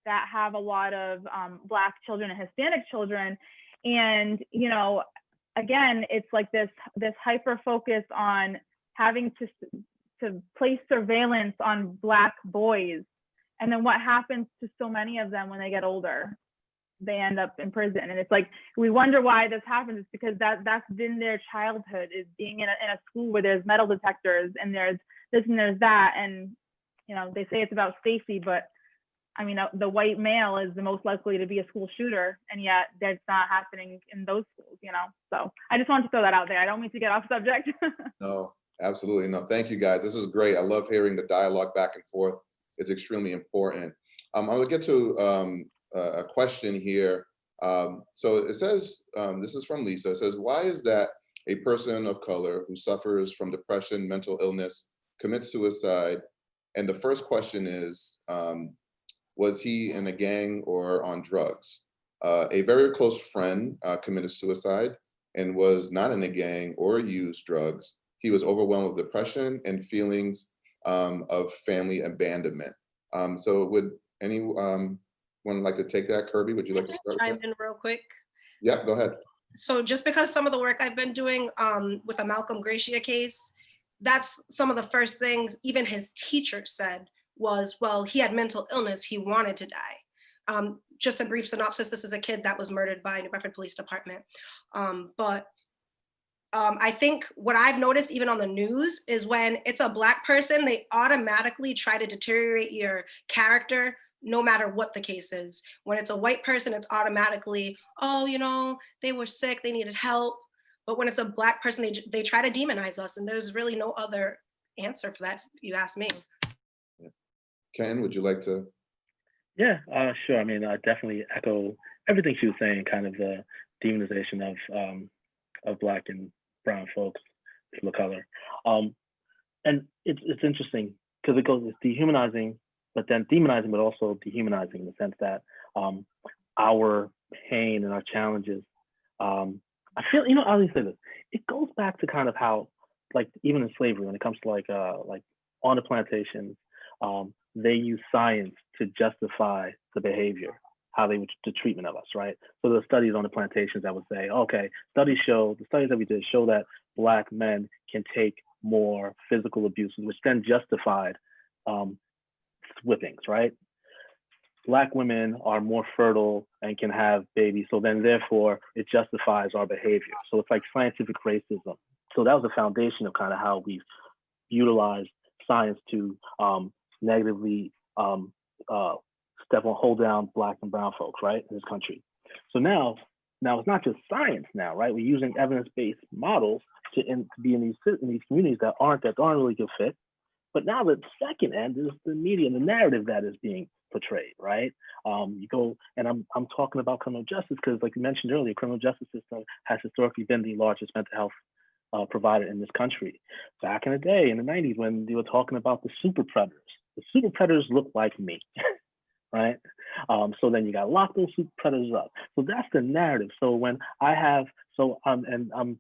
that have a lot of um, Black children and Hispanic children, and you know, again, it's like this this hyper focus on having to to place surveillance on Black boys, and then what happens to so many of them when they get older? They end up in prison, and it's like we wonder why this happens. It's because that that's been their childhood is being in a, in a school where there's metal detectors and there's this and there's that, and you know they say it's about safety, but I mean, uh, the white male is the most likely to be a school shooter, and yet that's not happening in those schools, you know? So I just wanted to throw that out there. I don't mean to get off subject. No, absolutely. No, thank you guys. This is great. I love hearing the dialogue back and forth. It's extremely important. Um, I'm gonna get to um, a question here. Um, so it says, um, this is from Lisa. It says, why is that a person of color who suffers from depression, mental illness, commits suicide? And the first question is, um, was he in a gang or on drugs? Uh, a very close friend uh, committed suicide and was not in a gang or used drugs. He was overwhelmed with depression and feelings um, of family abandonment. Um, so would anyone like to take that? Kirby, would you like to start? Chime in real quick. Yeah, go ahead. So just because some of the work I've been doing um, with the Malcolm Gracie case, that's some of the first things even his teacher said was, well, he had mental illness, he wanted to die. Um, just a brief synopsis, this is a kid that was murdered by New Bedford Police Department. Um, but um, I think what I've noticed even on the news is when it's a black person, they automatically try to deteriorate your character no matter what the case is. When it's a white person, it's automatically, oh, you know, they were sick, they needed help. But when it's a black person, they, they try to demonize us and there's really no other answer for that, if you ask me. Ken, would you like to? Yeah, uh, sure. I mean, I definitely echo everything she was saying, kind of the demonization of um, of black and brown folks, people of color. Um, and it's it's interesting because it goes it's dehumanizing, but then demonizing, but also dehumanizing in the sense that um, our pain and our challenges. Um, I feel, you know, I'll say this. It goes back to kind of how, like, even in slavery, when it comes to like, uh, like on the plantations, um, they use science to justify the behavior, how they would the treatment of us, right? So are studies on the plantations that would say, okay, studies show the studies that we did show that black men can take more physical abuses, which then justified um, whippings, right? Black women are more fertile and can have babies, so then therefore it justifies our behavior. So it's like scientific racism. So that was the foundation of kind of how we've utilized science to um, negatively um, uh, step on, hold down black and brown folks, right, in this country. So now, now it's not just science now, right? We're using evidence-based models to, in, to be in these in these communities that aren't that aren't really good fit. But now the second end is the media and the narrative that is being portrayed, right? Um, you go, and I'm I'm talking about criminal justice because, like you mentioned earlier, criminal justice system has historically been the largest mental health uh, provider in this country. Back in the day, in the 90s, when they were talking about the super predators, the super predators look like me, right? Um, so then you got to lock those predators up. So that's the narrative. So when I have, so um, and um,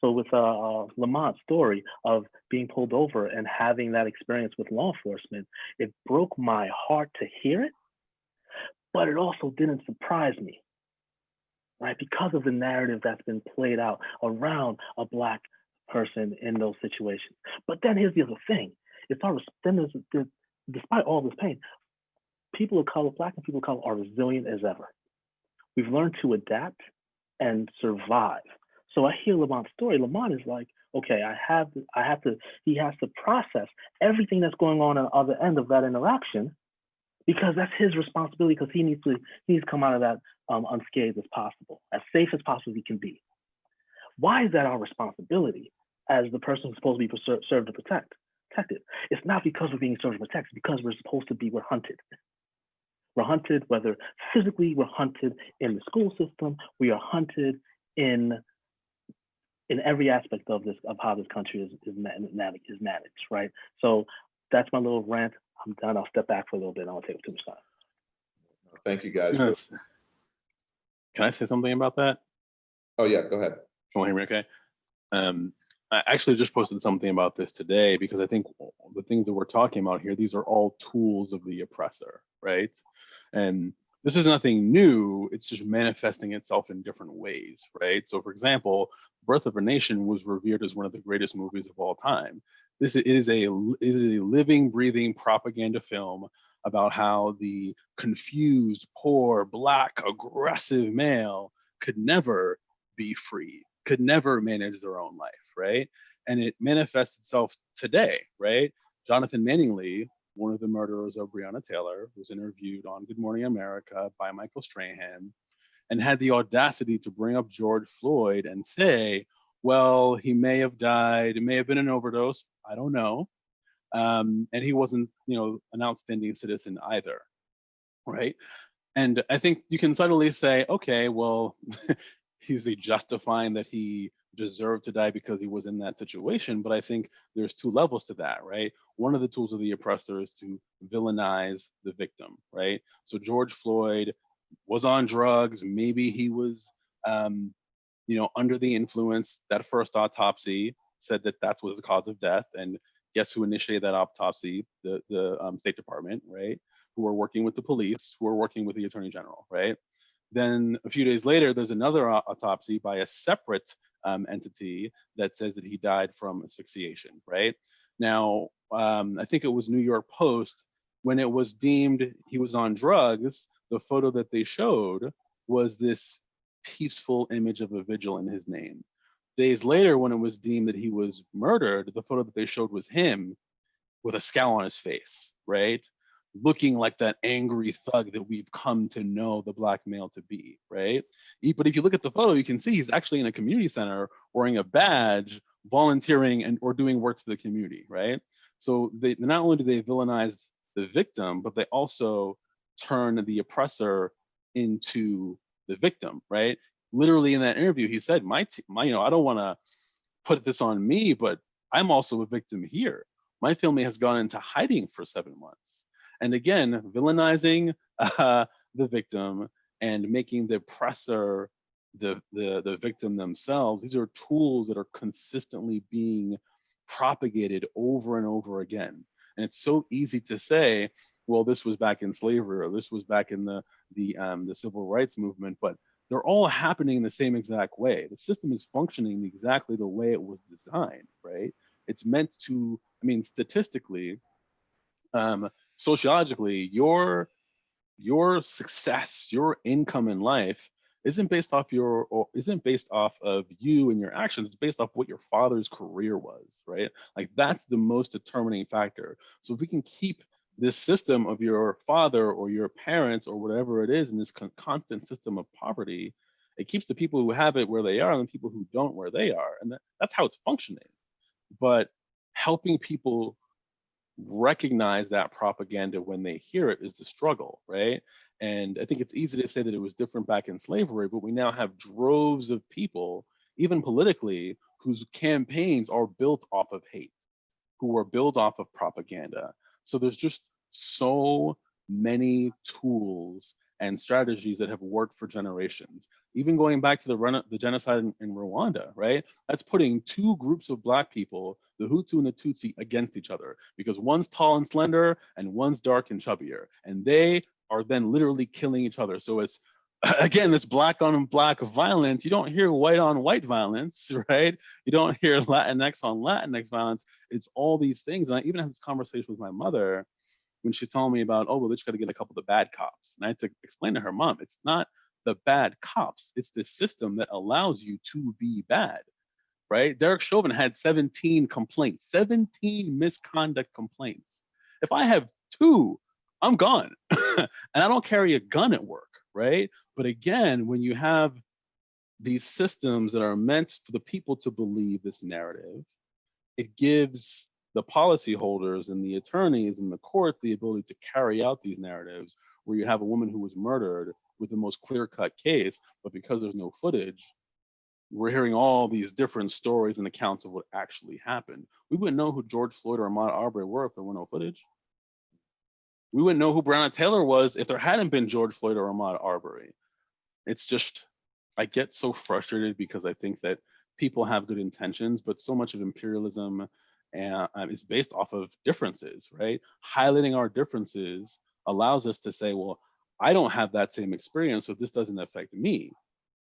so with uh, uh, Lamont's story of being pulled over and having that experience with law enforcement, it broke my heart to hear it, but it also didn't surprise me, right? Because of the narrative that's been played out around a black person in those situations. But then here's the other thing: it's our then there's, there's despite all this pain, people of color, black and people of color, are resilient as ever. We've learned to adapt and survive. So I hear Lamont's story. Lamont is like, okay, I have, to, I have to. He has to process everything that's going on on the other end of that interaction, because that's his responsibility. Because he needs to, he needs to come out of that um, unscathed as possible, as safe as possible he can be. Why is that our responsibility as the person who's supposed to be ser- served to protect? Protected. It's not because we're being served to protect. It's because we're supposed to be. We're hunted. We're hunted, whether physically, we're hunted in the school system, we are hunted in in every aspect of this of how this country is is, ma- is managed, right? So that's my little rant. I'm done. I'll step back for a little bit. I don't want to take up too much time. Thank you, guys. Yes. Can I say something about that? Oh, yeah, go ahead. Can you hear me okay? Um, I actually just posted something about this today because I think the things that we're talking about here, these are all tools of the oppressor, right? And this is nothing new, it's just manifesting itself in different ways, right? So for example, Birth of a Nation was revered as one of the greatest movies of all time. This is, a it is a living, breathing propaganda film about how the confused, poor, black, aggressive male could never be free, could never manage their own life, right? And it manifests itself today, right? Jonathan Mattingly, one of the murderers of Breonna Taylor, was interviewed on Good Morning America by Michael Strahan and had the audacity to bring up George Floyd and say, well, he may have died, it may have been an overdose, I don't know. Um, and he wasn't, you know, an outstanding citizen either, right? And I think you can subtly say, okay, well, he's he justifying that he deserved to die because he was in that situation. But I think there's two levels to that, right? One of the tools of the oppressor is to villainize the victim, right? So George Floyd was on drugs. Maybe he was, um, you know, under the influence. That first autopsy said that that was the cause of death. And guess who initiated that autopsy? The the um, State Department, right? Who are working with the police, who are working with the Attorney General, right? Then a few days later, there's another autopsy by a separate um, entity that says that he died from asphyxiation, right? Now, um, I think it was New York Post, when it was deemed he was on drugs, the photo that they showed was this peaceful image of a vigil in his name. Days later, when it was deemed that he was murdered, the photo that they showed was him with a scowl on his face, right? Looking like that angry thug that we've come to know the black male to be, right? But if you look at the photo, you can see he's actually in a community center wearing a badge, volunteering and or doing work for the community, right? So they not only do they villainize the victim, but they also turn the oppressor into the victim, right? Literally in that interview, he said, "My, my, you know, I don't want to put this on me, but I'm also a victim here. My family has gone into hiding for seven months." And again, villainizing uh, the victim and making the oppressor the, the the victim themselves. These are tools that are consistently being propagated over and over again. And it's so easy to say, well, this was back in slavery or this was back in the the um, the civil rights movement, but they're all happening in the same exact way. The system is functioning exactly the way it was designed, right? It's meant to, I mean, statistically, um, sociologically, your your success, your income in life isn't based off your or isn't based off of you and your actions. It's based off what your father's career was, right? Like that's the most determining factor. So if we can keep this system of your father or your parents or whatever it is in this con- constant system of poverty, it keeps the people who have it where they are and the people who don't where they are, and that, that's how it's functioning. But helping people recognize that propaganda when they hear it is the struggle, right? And I think it's easy to say that it was different back in slavery, but we now have droves of people, even politically, whose campaigns are built off of hate, who are built off of propaganda. So there's just so many tools and strategies that have worked for generations. Even going back to the run the genocide in, in Rwanda, right? That's putting two groups of black people, the Hutu and the Tutsi, against each other because one's tall and slender and one's dark and chubbier, and they are then literally killing each other. So it's again this black on black violence. You don't hear white on white violence, right? You don't hear Latinx on Latinx violence. It's all these things. And I even had this conversation with my mother when she's telling me about, oh, well, they just got to get a couple of the bad cops. And I had to explain to her mom, it's not the bad cops, it's the system that allows you to be bad, right? Derek Chauvin had 17 complaints, 17 misconduct complaints. If I have two, I'm gone. and I don't carry a gun at work, right? But again, when you have these systems that are meant for the people to believe this narrative, it gives the policyholders and the attorneys and the courts the ability to carry out these narratives where you have a woman who was murdered with the most clear cut case, but because there's no footage, we're hearing all these different stories and accounts of what actually happened. We wouldn't know who George Floyd or Ahmaud Arbery were if there were no footage. We wouldn't know who Breonna Taylor was if there hadn't been George Floyd or Ahmaud Arbery. It's just, I get so frustrated because I think that people have good intentions, but so much of imperialism and um, is based off of differences, right? Highlighting our differences allows us to say, well, I don't have that same experience, so this doesn't affect me.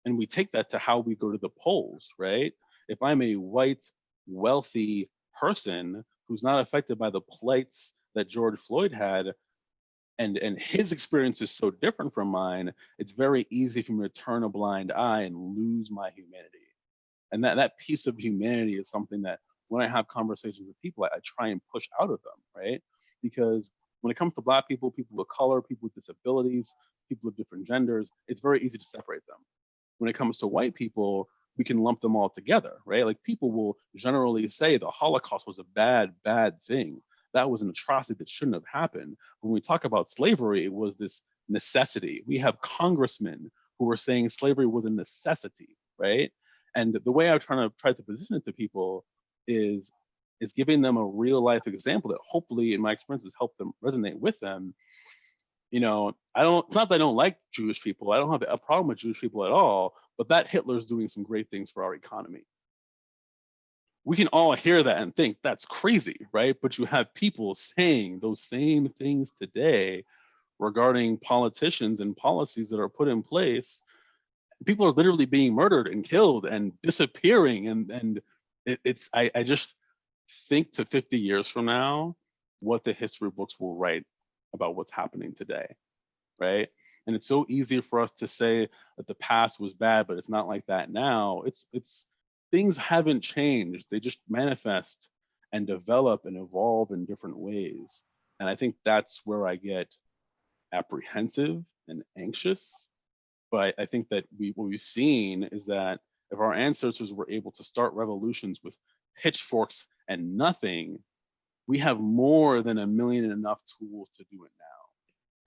And we take that to how we go to the polls, right? If I'm a white, wealthy person who's not affected by the plights that George Floyd had, and, and his experience is so different from mine, it's very easy for me to turn a blind eye and lose my humanity. And that, that piece of humanity is something that when I have conversations with people, I, I try and push out of them, right? Because when it comes to Black people, people of color, people with disabilities, people of different genders, it's very easy to separate them. When it comes to white people, we can lump them all together, right? Like people will generally say the Holocaust was a bad, bad thing. That was an atrocity that shouldn't have happened. When we talk about slavery, it was this necessity. We have congressmen who were saying slavery was a necessity, right? And the way I'm trying to try to position it to people is is giving them a real life example that hopefully in my experiences help them resonate with them. You know i don't it's not that i don't like jewish people i don't have a problem with jewish people at all but that hitler's doing some great things for our economy. We can all hear that and think that's crazy right? But you have people saying those same things today regarding politicians and policies that are put in place. People are literally being murdered and killed and disappearing and and it, it's I, I just think to 50 years from now what the history books will write about what's happening today right? And it's so easy for us to say that the past was bad but it's not like that now. It's it's things haven't changed. They just manifest and develop and evolve in different ways. And i think that's where i get apprehensive and anxious. But i think that we what we've seen is that if our ancestors were able to start revolutions with pitchforks and nothing, we have more than a million and enough tools to do it now.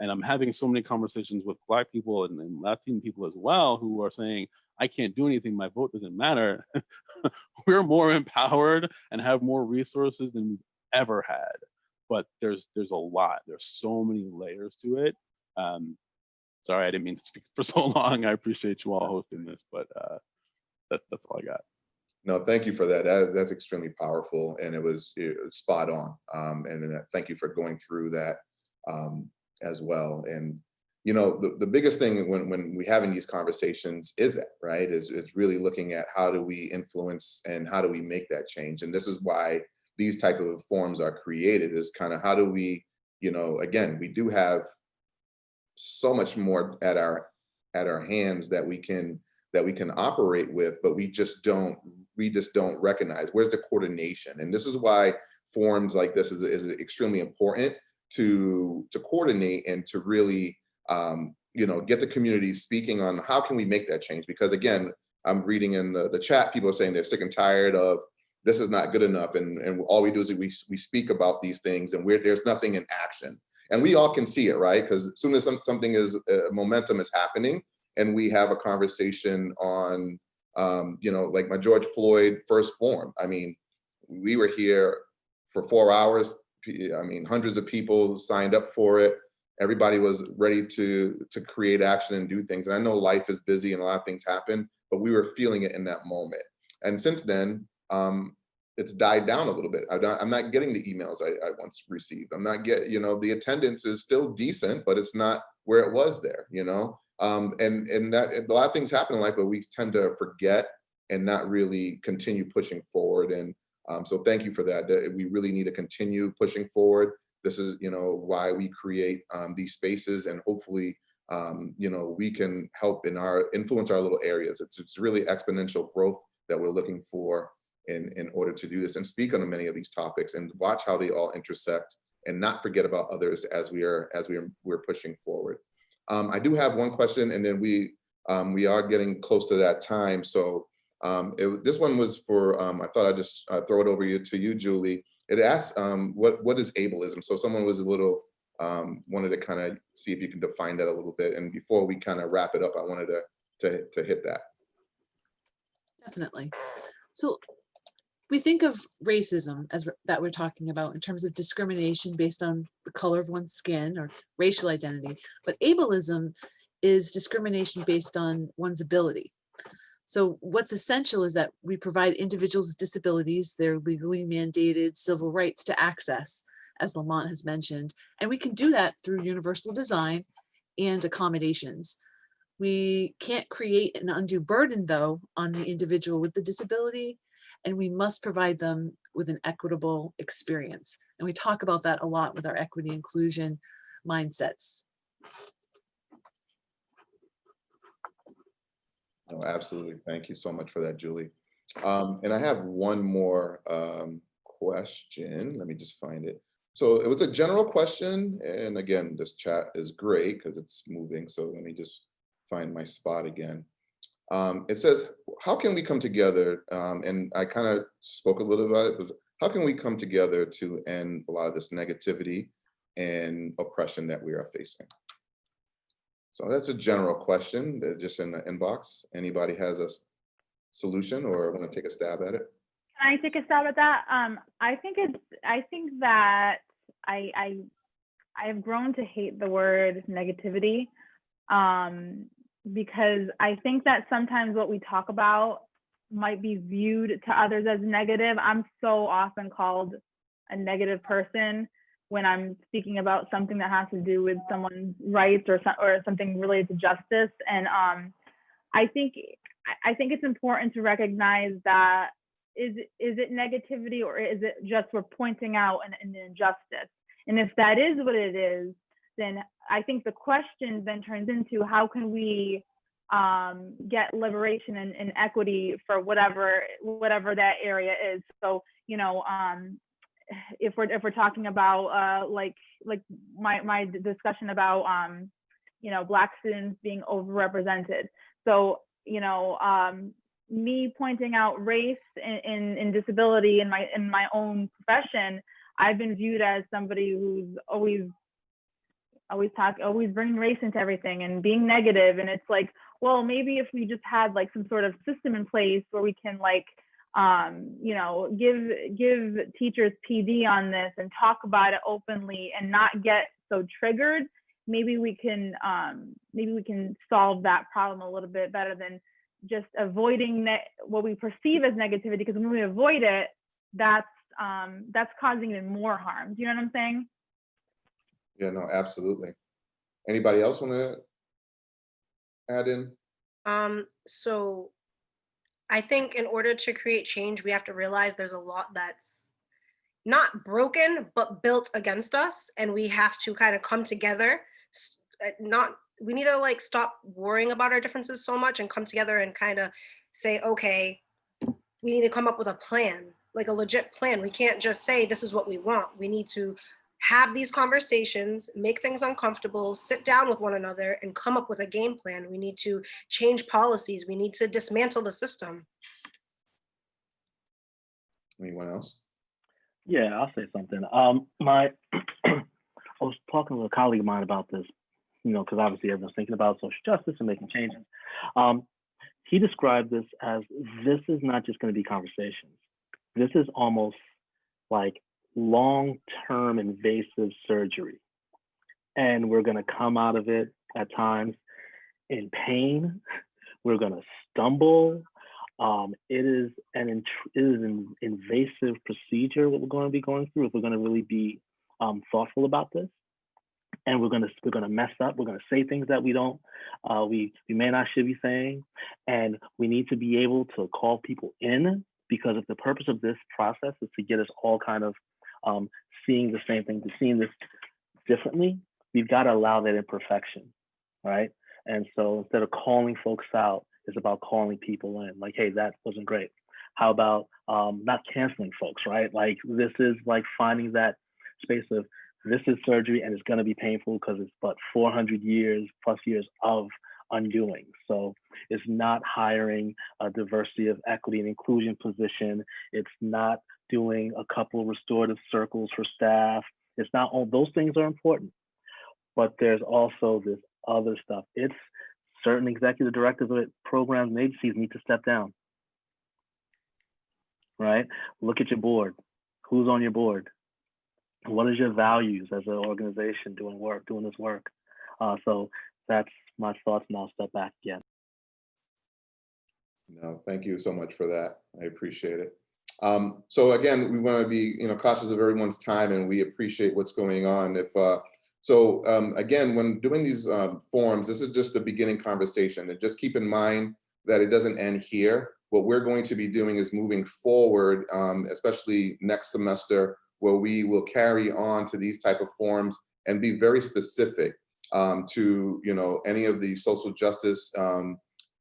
And I'm having so many conversations with Black people and, and Latin people as well who are saying, I can't do anything, my vote doesn't matter. We're more empowered and have more resources than we've ever had. But there's there's a lot, there's so many layers to it. Um, sorry, I didn't mean to speak for so long. I appreciate you all hosting this, but uh, that, that's all I got. No, thank you for that. that that's extremely powerful and it was, it was spot on. Um, and, and thank you for going through that um, as well. And, you know, the, the biggest thing when, when we having these conversations is that, right, is, is really looking at how do we influence and how do we make that change? And this is why these type of forums are created is kind of how do we, you know, again, we do have so much more at our at our hands that we can that we can operate with, but we just don't we just don't recognize. Where's the coordination? And this is why forums like this is, is extremely important to to coordinate and to really um, you know get the community speaking on how can we make that change? Because again, I'm reading in the, the chat, people are saying they're sick and tired of this is not good enough. And, and all we do is we, we speak about these things and we're, there's nothing in action. And we all can see it, right? Because as soon as some, something is, uh, momentum is happening, and we have a conversation on, um, you know, like my George Floyd first form. I mean, we were here for four hours. I mean, hundreds of people signed up for it. Everybody was ready to to create action and do things. And I know life is busy and a lot of things happen, but we were feeling it in that moment. And since then, um, it's died down a little bit. I'm not, I'm not getting the emails I, I once received. I'm not get, you know, the attendance is still decent, but it's not where it was there, you know? Um, and and that a lot of things happen in life, but we tend to forget and not really continue pushing forward. And um, so thank you for that. We really need to continue pushing forward. This is, you know, why we create um, these spaces and hopefully, um, you know, we can help in our influence our little areas. It's, it's really exponential growth that we're looking for in, in order to do this and speak on many of these topics and watch how they all intersect and not forget about others as we are as we are we're pushing forward. Um, I do have one question and then we um, we are getting close to that time. So um, it, this one was for, um, I thought I'd just uh, throw it over you, to you, Julie. It asks, um, what, what is ableism? So someone was a little, um, wanted to kind of see if you can define that a little bit. And before we kind of wrap it up, I wanted to, to, to hit that. Definitely. So we think of racism as that we're talking about in terms of discrimination based on the color of one's skin or racial identity, but ableism is discrimination based on one's ability. So what's essential is that we provide individuals with disabilities their legally mandated civil rights to access, as Lamont has mentioned, and we can do that through universal design and accommodations. We can't create an undue burden, though, on the individual with the disability, and we must provide them with an equitable experience. And we talk about that a lot with our equity inclusion mindsets. No, absolutely. Thank you so much for that, Julie. Um, and I have one more um, question. Let me just find it. So it was a general question. And again, this chat is great because it's moving. So let me just find my spot again. Um, it says, how can we come together? Um, and I kind of spoke a little about it. How can we come together to end a lot of this negativity and oppression that we are facing? So that's a general question, just in the inbox. Anybody has a solution or want to take a stab at it? Can I take a stab at that? Um, I think it's, I think that I, I, I have grown to hate the word negativity. Um, because I think that sometimes what we talk about might be viewed to others as negative. I'm so often called a negative person when I'm speaking about something that has to do with someone's rights or or something related to justice. And um, I think I- think it's important to recognize that is is it negativity or is it just we're pointing out an, an injustice? And if that is what it is, then I think the question then turns into how can we um, get liberation and, and equity for whatever whatever that area is. So you know, um, if we're if we're talking about uh, like like my my discussion about um, you know black students being overrepresented. So you know, um, me pointing out race in, in disability in my in my own profession, I've been viewed as somebody who's always always talk always bringing race into everything and being negative. And it's like well maybe if we just had like some sort of system in place where we can like um you know give give teachers pd on this and talk about it openly and not get so triggered maybe we can um maybe we can solve that problem a little bit better than just avoiding what we perceive as negativity. Because when we avoid it that's um that's causing even more harm. Do you know what i'm saying Yeah, no, absolutely. Anybody else want to add in? Um, so I think in order to create change, we have to realize there's a lot that's not broken, but built against us. And we have to kind of come together. uh, Not, we need to like stop worrying about our differences so much and come together and kind of say, okay, we need to come up with a plan, like a legit plan. We can't just say, this is what we want. We need to have these conversations, make things uncomfortable, sit down with one another and come up with a game plan. We need to change policies. We need to dismantle the system. Anyone else? Yeah, I'll say something. Um, my, I was talking with a colleague of mine about this, you know, because obviously everyone's thinking about social justice and making changes. Um, he described this as this is not just going to be conversations. This is almost like long-term invasive surgery, and we're going to come out of it at times in pain. We're going to stumble. Um, it is an it is an invasive procedure what we're going to be going through if we're going to really be um, thoughtful about this. And we're going to we're going to mess up. We're going to say things that we don't uh, we we may not should be saying, and we need to be able to call people in because if the purpose of this process is to get us all kind of um, seeing the same thing, to seeing this differently, we've got to allow that imperfection, right? And so instead of calling folks out, it's about calling people in. Like, hey, that wasn't great. How about um, not canceling folks, right? Like this is like finding that space of this is surgery and it's going to be painful because it's but 400 years plus years of undoing. So it's not hiring a diversity of equity and inclusion position. It's not doing a couple restorative circles for staff. It's not all those things are important, but there's also this other stuff. It's certain executive directors of programs and agencies need to step down. right? Look at your board. Who's on your board? What is your values as an organization doing work, doing this work? Uh, so that's my thoughts, and I'll step back again. No, thank you so much for that. I appreciate it. Um, so again, we want to be, you know, cautious of everyone's time and we appreciate what's going on. If, uh, so um, again, when doing these um, forums, this is just the beginning conversation and just keep in mind that it doesn't end here. What we're going to be doing is moving forward, um, especially next semester, where we will carry on to these type of forums and be very specific um, to, you know, any of the social justice um,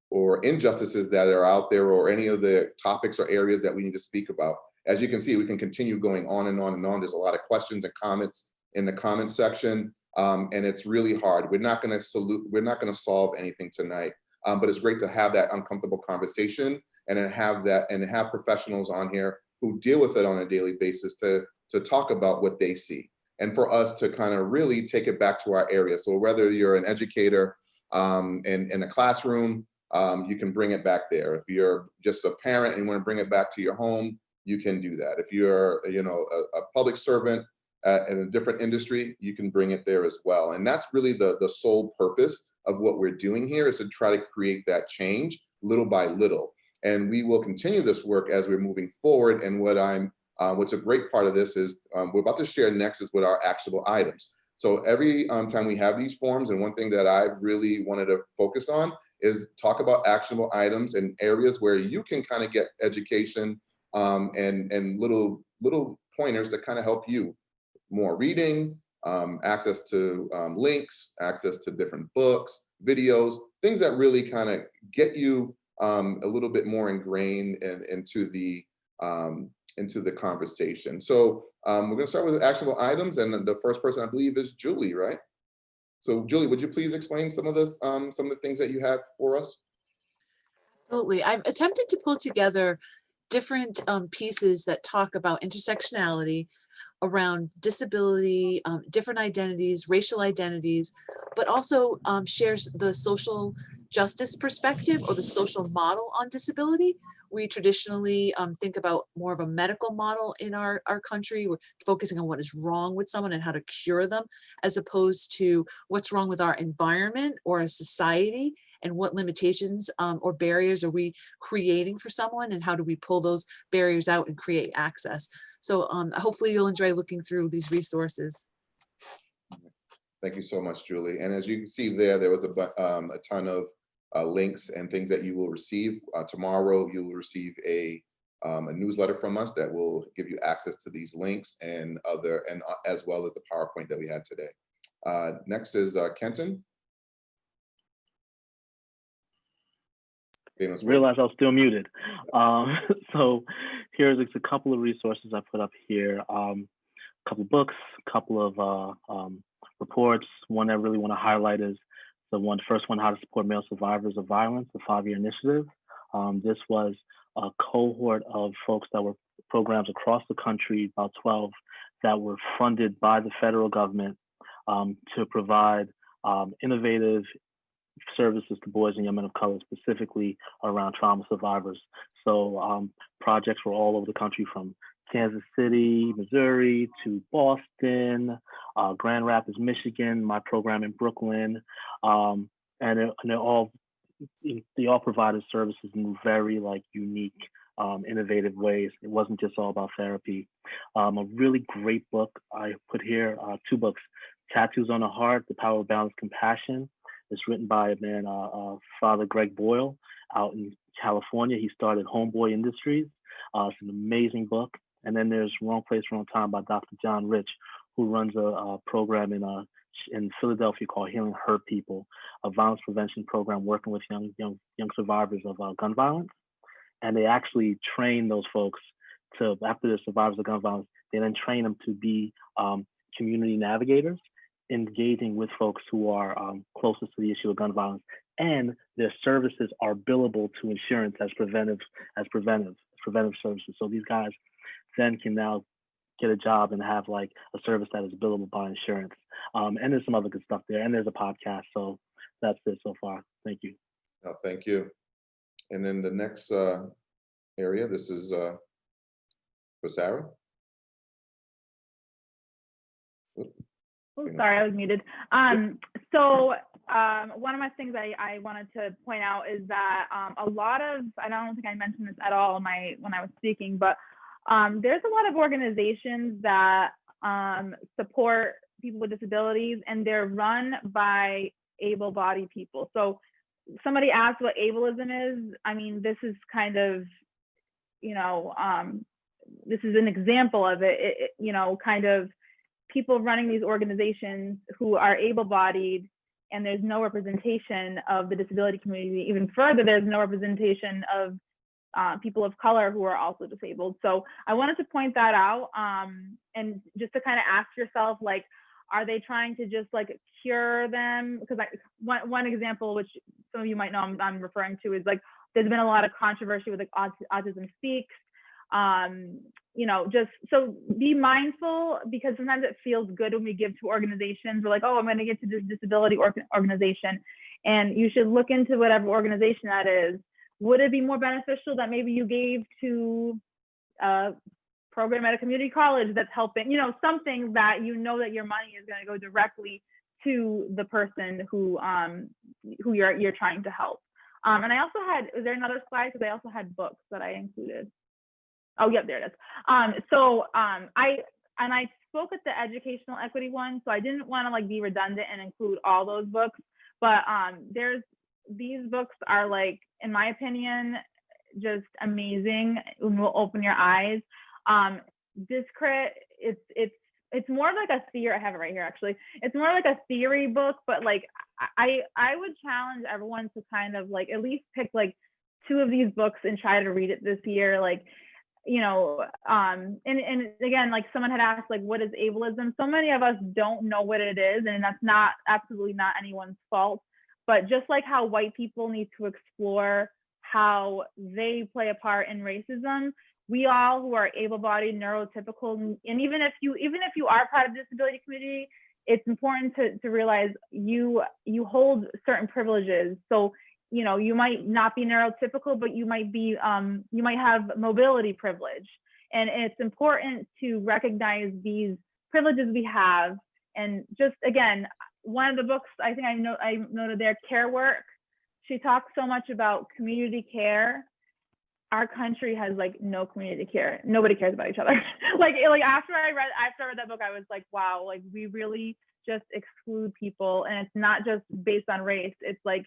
or injustices that are out there or any of the topics or areas that we need to speak about. As you can see, we can continue going on and on and on. There's a lot of questions and comments in the comment section. Um, and it's really hard. We're not gonna salute, we're not gonna solve anything tonight. Um, but it's great to have that uncomfortable conversation and then have that and have professionals on here who deal with it on a daily basis to, to talk about what they see. And for us to kind of really take it back to our area. So whether you're an educator um, in, in a classroom, um, you can bring it back there. If you're just a parent and you want to bring it back to your home, you can do that. If you're, you know, a, a public servant uh, in a different industry, you can bring it there as well. And that's really the, the sole purpose of what we're doing here is to try to create that change little by little. And we will continue this work as we're moving forward. And what I'm, uh, what's a great part of this is um, we're about to share next is what our actionable items. So every um, time we have these forms, and one thing that I've really wanted to focus on is talk about actionable items and areas where you can kind of get education um, and, and little, little pointers that kind of help you. More reading, um, access to um, links, access to different books, videos, things that really kind of get you um, a little bit more ingrained in, into the um, into the conversation. So um, we're gonna start with actionable items and the first person I believe is Julie, right? So Julie, would you please explain some of this, um, some of the things that you have for us? Absolutely. I've attempted to pull together different um, pieces that talk about intersectionality around disability, um, different identities, racial identities, but also um, shares the social justice perspective or the social model on disability. We traditionally um, think about more of a medical model in our, our country. We're focusing on what is wrong with someone and how to cure them, as opposed to what's wrong with our environment or a society and what limitations um, or barriers are we creating for someone and how do we pull those barriers out and create access. So um, hopefully you'll enjoy looking through these resources. Thank you so much, Julie. And as you can see there, there was a, um, a ton of uh, links and things that you will receive. Uh, tomorrow, you will receive a, um, a newsletter from us that will give you access to these links and other, and uh, as well as the PowerPoint that we had today. Uh, next is uh, Kenton. Realized I was still muted. Um, so here's a couple of resources I put up here. Um, a couple books, a couple of uh, um, reports. One I really want to highlight is the one first one, How to Support Male Survivors of Violence, the five-year initiative. Um, this was a cohort of folks that were programs across the country, about 12, that were funded by the federal government um, to provide um, innovative services to boys and young men of color, specifically around trauma survivors. So um, projects were all over the country from Kansas City, Missouri to Boston, uh, Grand Rapids, Michigan, my program in Brooklyn. Um, and, it, and they're all, they all provided services in very like unique, um, innovative ways. It wasn't just all about therapy. Um, a really great book I put here, uh, two books, Tattoos on the Heart, The Power of Boundless Compassion, it's written by a man, uh, uh, Father Greg Boyle, out in California. He started Homeboy Industries. Uh, it's an amazing book. And then there's Wrong Place, Wrong Time by Dr. John Rich, who runs a, a program in uh, in Philadelphia called Healing Hurt People, a violence prevention program working with young young young survivors of uh, gun violence. And they actually train those folks to after they're survivors of gun violence, they then train them to be um, community navigators engaging with folks who are um, closest to the issue of gun violence, and their services are billable to insurance as preventive as preventive preventive services. So these guys then can now get a job and have like a service that is billable by insurance. Um, and there's some other good stuff there, and there's a podcast. So that's it so far. Thank you. No, thank you. And then the next uh, area, this is uh, for Sarah? Oh, sorry, I was muted. Um, so um, one of my things I, I wanted to point out is that um, a lot of I don't think I mentioned this at all in my when I was speaking, but um, there's a lot of organizations that um, support people with disabilities, and they're run by able-bodied people. So somebody asked what ableism is. I mean, this is kind of you know um, this is an example of it, it, it you know kind of people running these organizations who are able-bodied and there's no representation of the disability community. Even further, there's no representation of uh, people of color who are also disabled. So I wanted to point that out um, and just to kind of ask yourself, like, are they trying to just like cure them? Because I, one, one example, which some of you might know I'm, I'm referring to is like, there's been a lot of controversy with like Autism Speaks, um you know just so be mindful because sometimes it feels good when we give to organizations we're like oh i'm going to get to this disability org- organization and you should look into whatever organization that is would it be more beneficial that maybe you gave to a program at a community college that's helping you know something that you know that your money is going to go directly to the person who um who you're you're trying to help um and i also had is there another slide because i also had books that i included Oh, yep, there it is. Um, so um, I and I spoke at the educational equity one, so I didn't want to like be redundant and include all those books. But um, there's these books are like, in my opinion, just amazing and will open your eyes. Um, Discrit, it's it's it's more like a theory. I have it right here actually. It's more like a theory book, but like I I would challenge everyone to kind of like at least pick like two of these books and try to read it this year. Like you know, um, and, and again, like someone had asked, like, what is ableism? So many of us don't know what it is, and that's not absolutely not anyone's fault. But just like how white people need to explore how they play a part in racism, we all who are able-bodied, neurotypical, and even if you even if you are part of the disability community, it's important to, to realize you you hold certain privileges. So you know you might not be neurotypical but you might be um, you might have mobility privilege and it's important to recognize these privileges we have and just again one of the books i think i know i noted there care work. She talks so much about community care. Our country has like no community care. Nobody cares about each other. Like like after i read after i read that book i was like wow like we really just exclude people. And it's not just based on race. It's like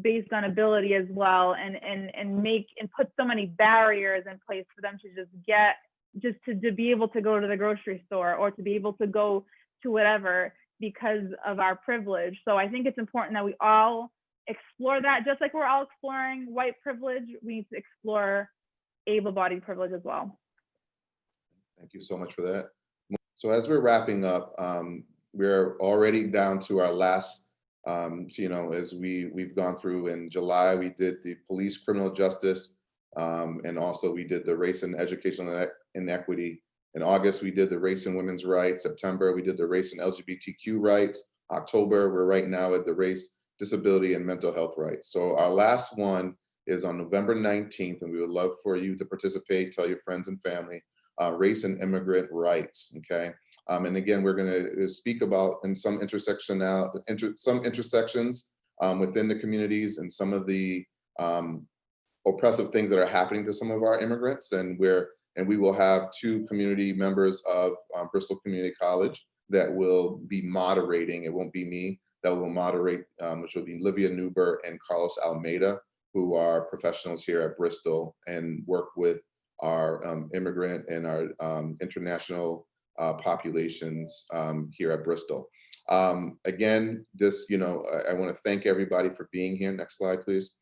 based on ability as well and and and make and put so many barriers in place for them to just get just to, to be able to go to the grocery store or to be able to go to whatever because of our privilege so i think it's important that we all explore that just like we're all exploring white privilege we need to explore able-bodied privilege as well Thank you so much for that. So as we're wrapping up, um, we're already down to our last, um, you know, as we, we've gone through in July, we did the police criminal justice, um, and also we did the race and educational inequity. In August, we did the race and women's rights. September, we did the race and LGBTQ rights. October, we're right now at the race, disability, and mental health rights. So our last one is on November 19th, and we would love for you to participate, tell your friends and family uh, race and immigrant rights, okay? Um, and again, we're gonna speak about in some intersectional, inter, some intersections um, within the communities and some of the um, oppressive things that are happening to some of our immigrants. And we're, and we will have two community members of um, Bristol Community College that will be moderating, it won't be me, that will moderate, um, which will be Livia Newber and Carlos Almeida, who are professionals here at Bristol and work with our um, immigrant and our um, international uh, populations um, here at Bristol. Um, again, this, you know, I, I want to thank everybody for being here. Next slide, please.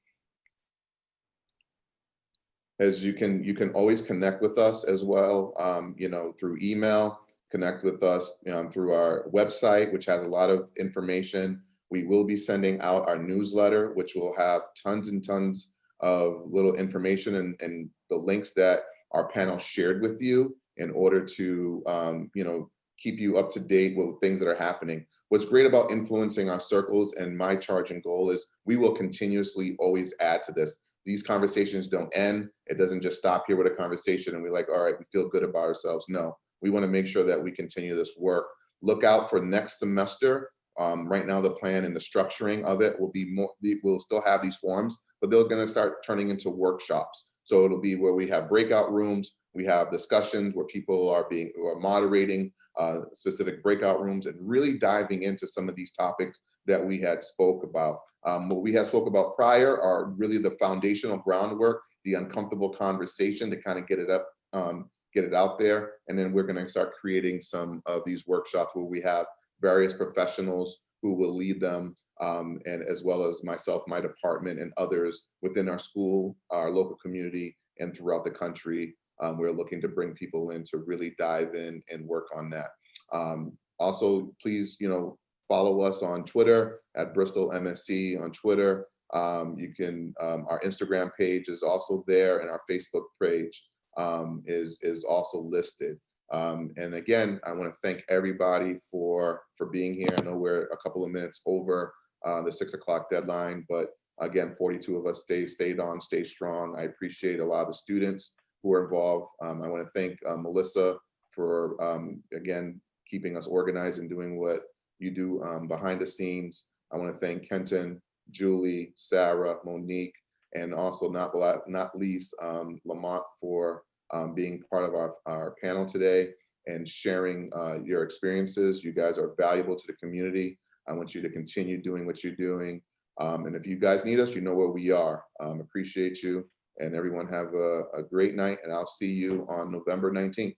As you can, you can always connect with us as well, um, you know, through email, connect with us um, through our website, which has a lot of information. We will be sending out our newsletter, which will have tons and tons of little information and, and the links that our panel shared with you in order to, um, you know, keep you up to date with things that are happening. What's great about influencing our circles and my charge and goal is we will continuously always add to this. These conversations don't end. It doesn't just stop here with a conversation and we're like, all right, we feel good about ourselves. No, we want to make sure that we continue this work. Look out for next semester. Um, right now, the plan and the structuring of it will be more, we'll still have these forums, but they're going to start turning into workshops. So it'll be where we have breakout rooms, we have discussions where people are being, are moderating uh, specific breakout rooms and really diving into some of these topics that we had spoke about. Um, what we have spoke about prior are really the foundational groundwork, the uncomfortable conversation to kind of get it up, um, get it out there. And then we're going to start creating some of these workshops where we have various professionals who will lead them um, and as well as myself, my department and others within our school, our local community and throughout the country. Um, we're looking to bring people in to really dive in and work on that. Um, also, please, you know, follow us on Twitter at Bristol MSC on Twitter. Um, you can, um, our Instagram page is also there and our Facebook page um, is, is also listed. Um, and again, I want to thank everybody for, for being here. I know we're a couple of minutes over uh, the six o'clock deadline, but again, 42 of us stay, stayed on, stay strong. I appreciate a lot of the students who are involved. Um, I want to thank uh, Melissa for, um, again, keeping us organized and doing what you do um, behind the scenes. I want to thank Kenton, Julie, Sarah, Monique, and also not, not least um, Lamont for um, being part of our, our panel today and sharing uh, your experiences. You guys are valuable to the community. I want you to continue doing what you're doing. Um, and if you guys need us, you know where we are. Um, appreciate you and everyone have a, a great night and I'll see you on November 19th.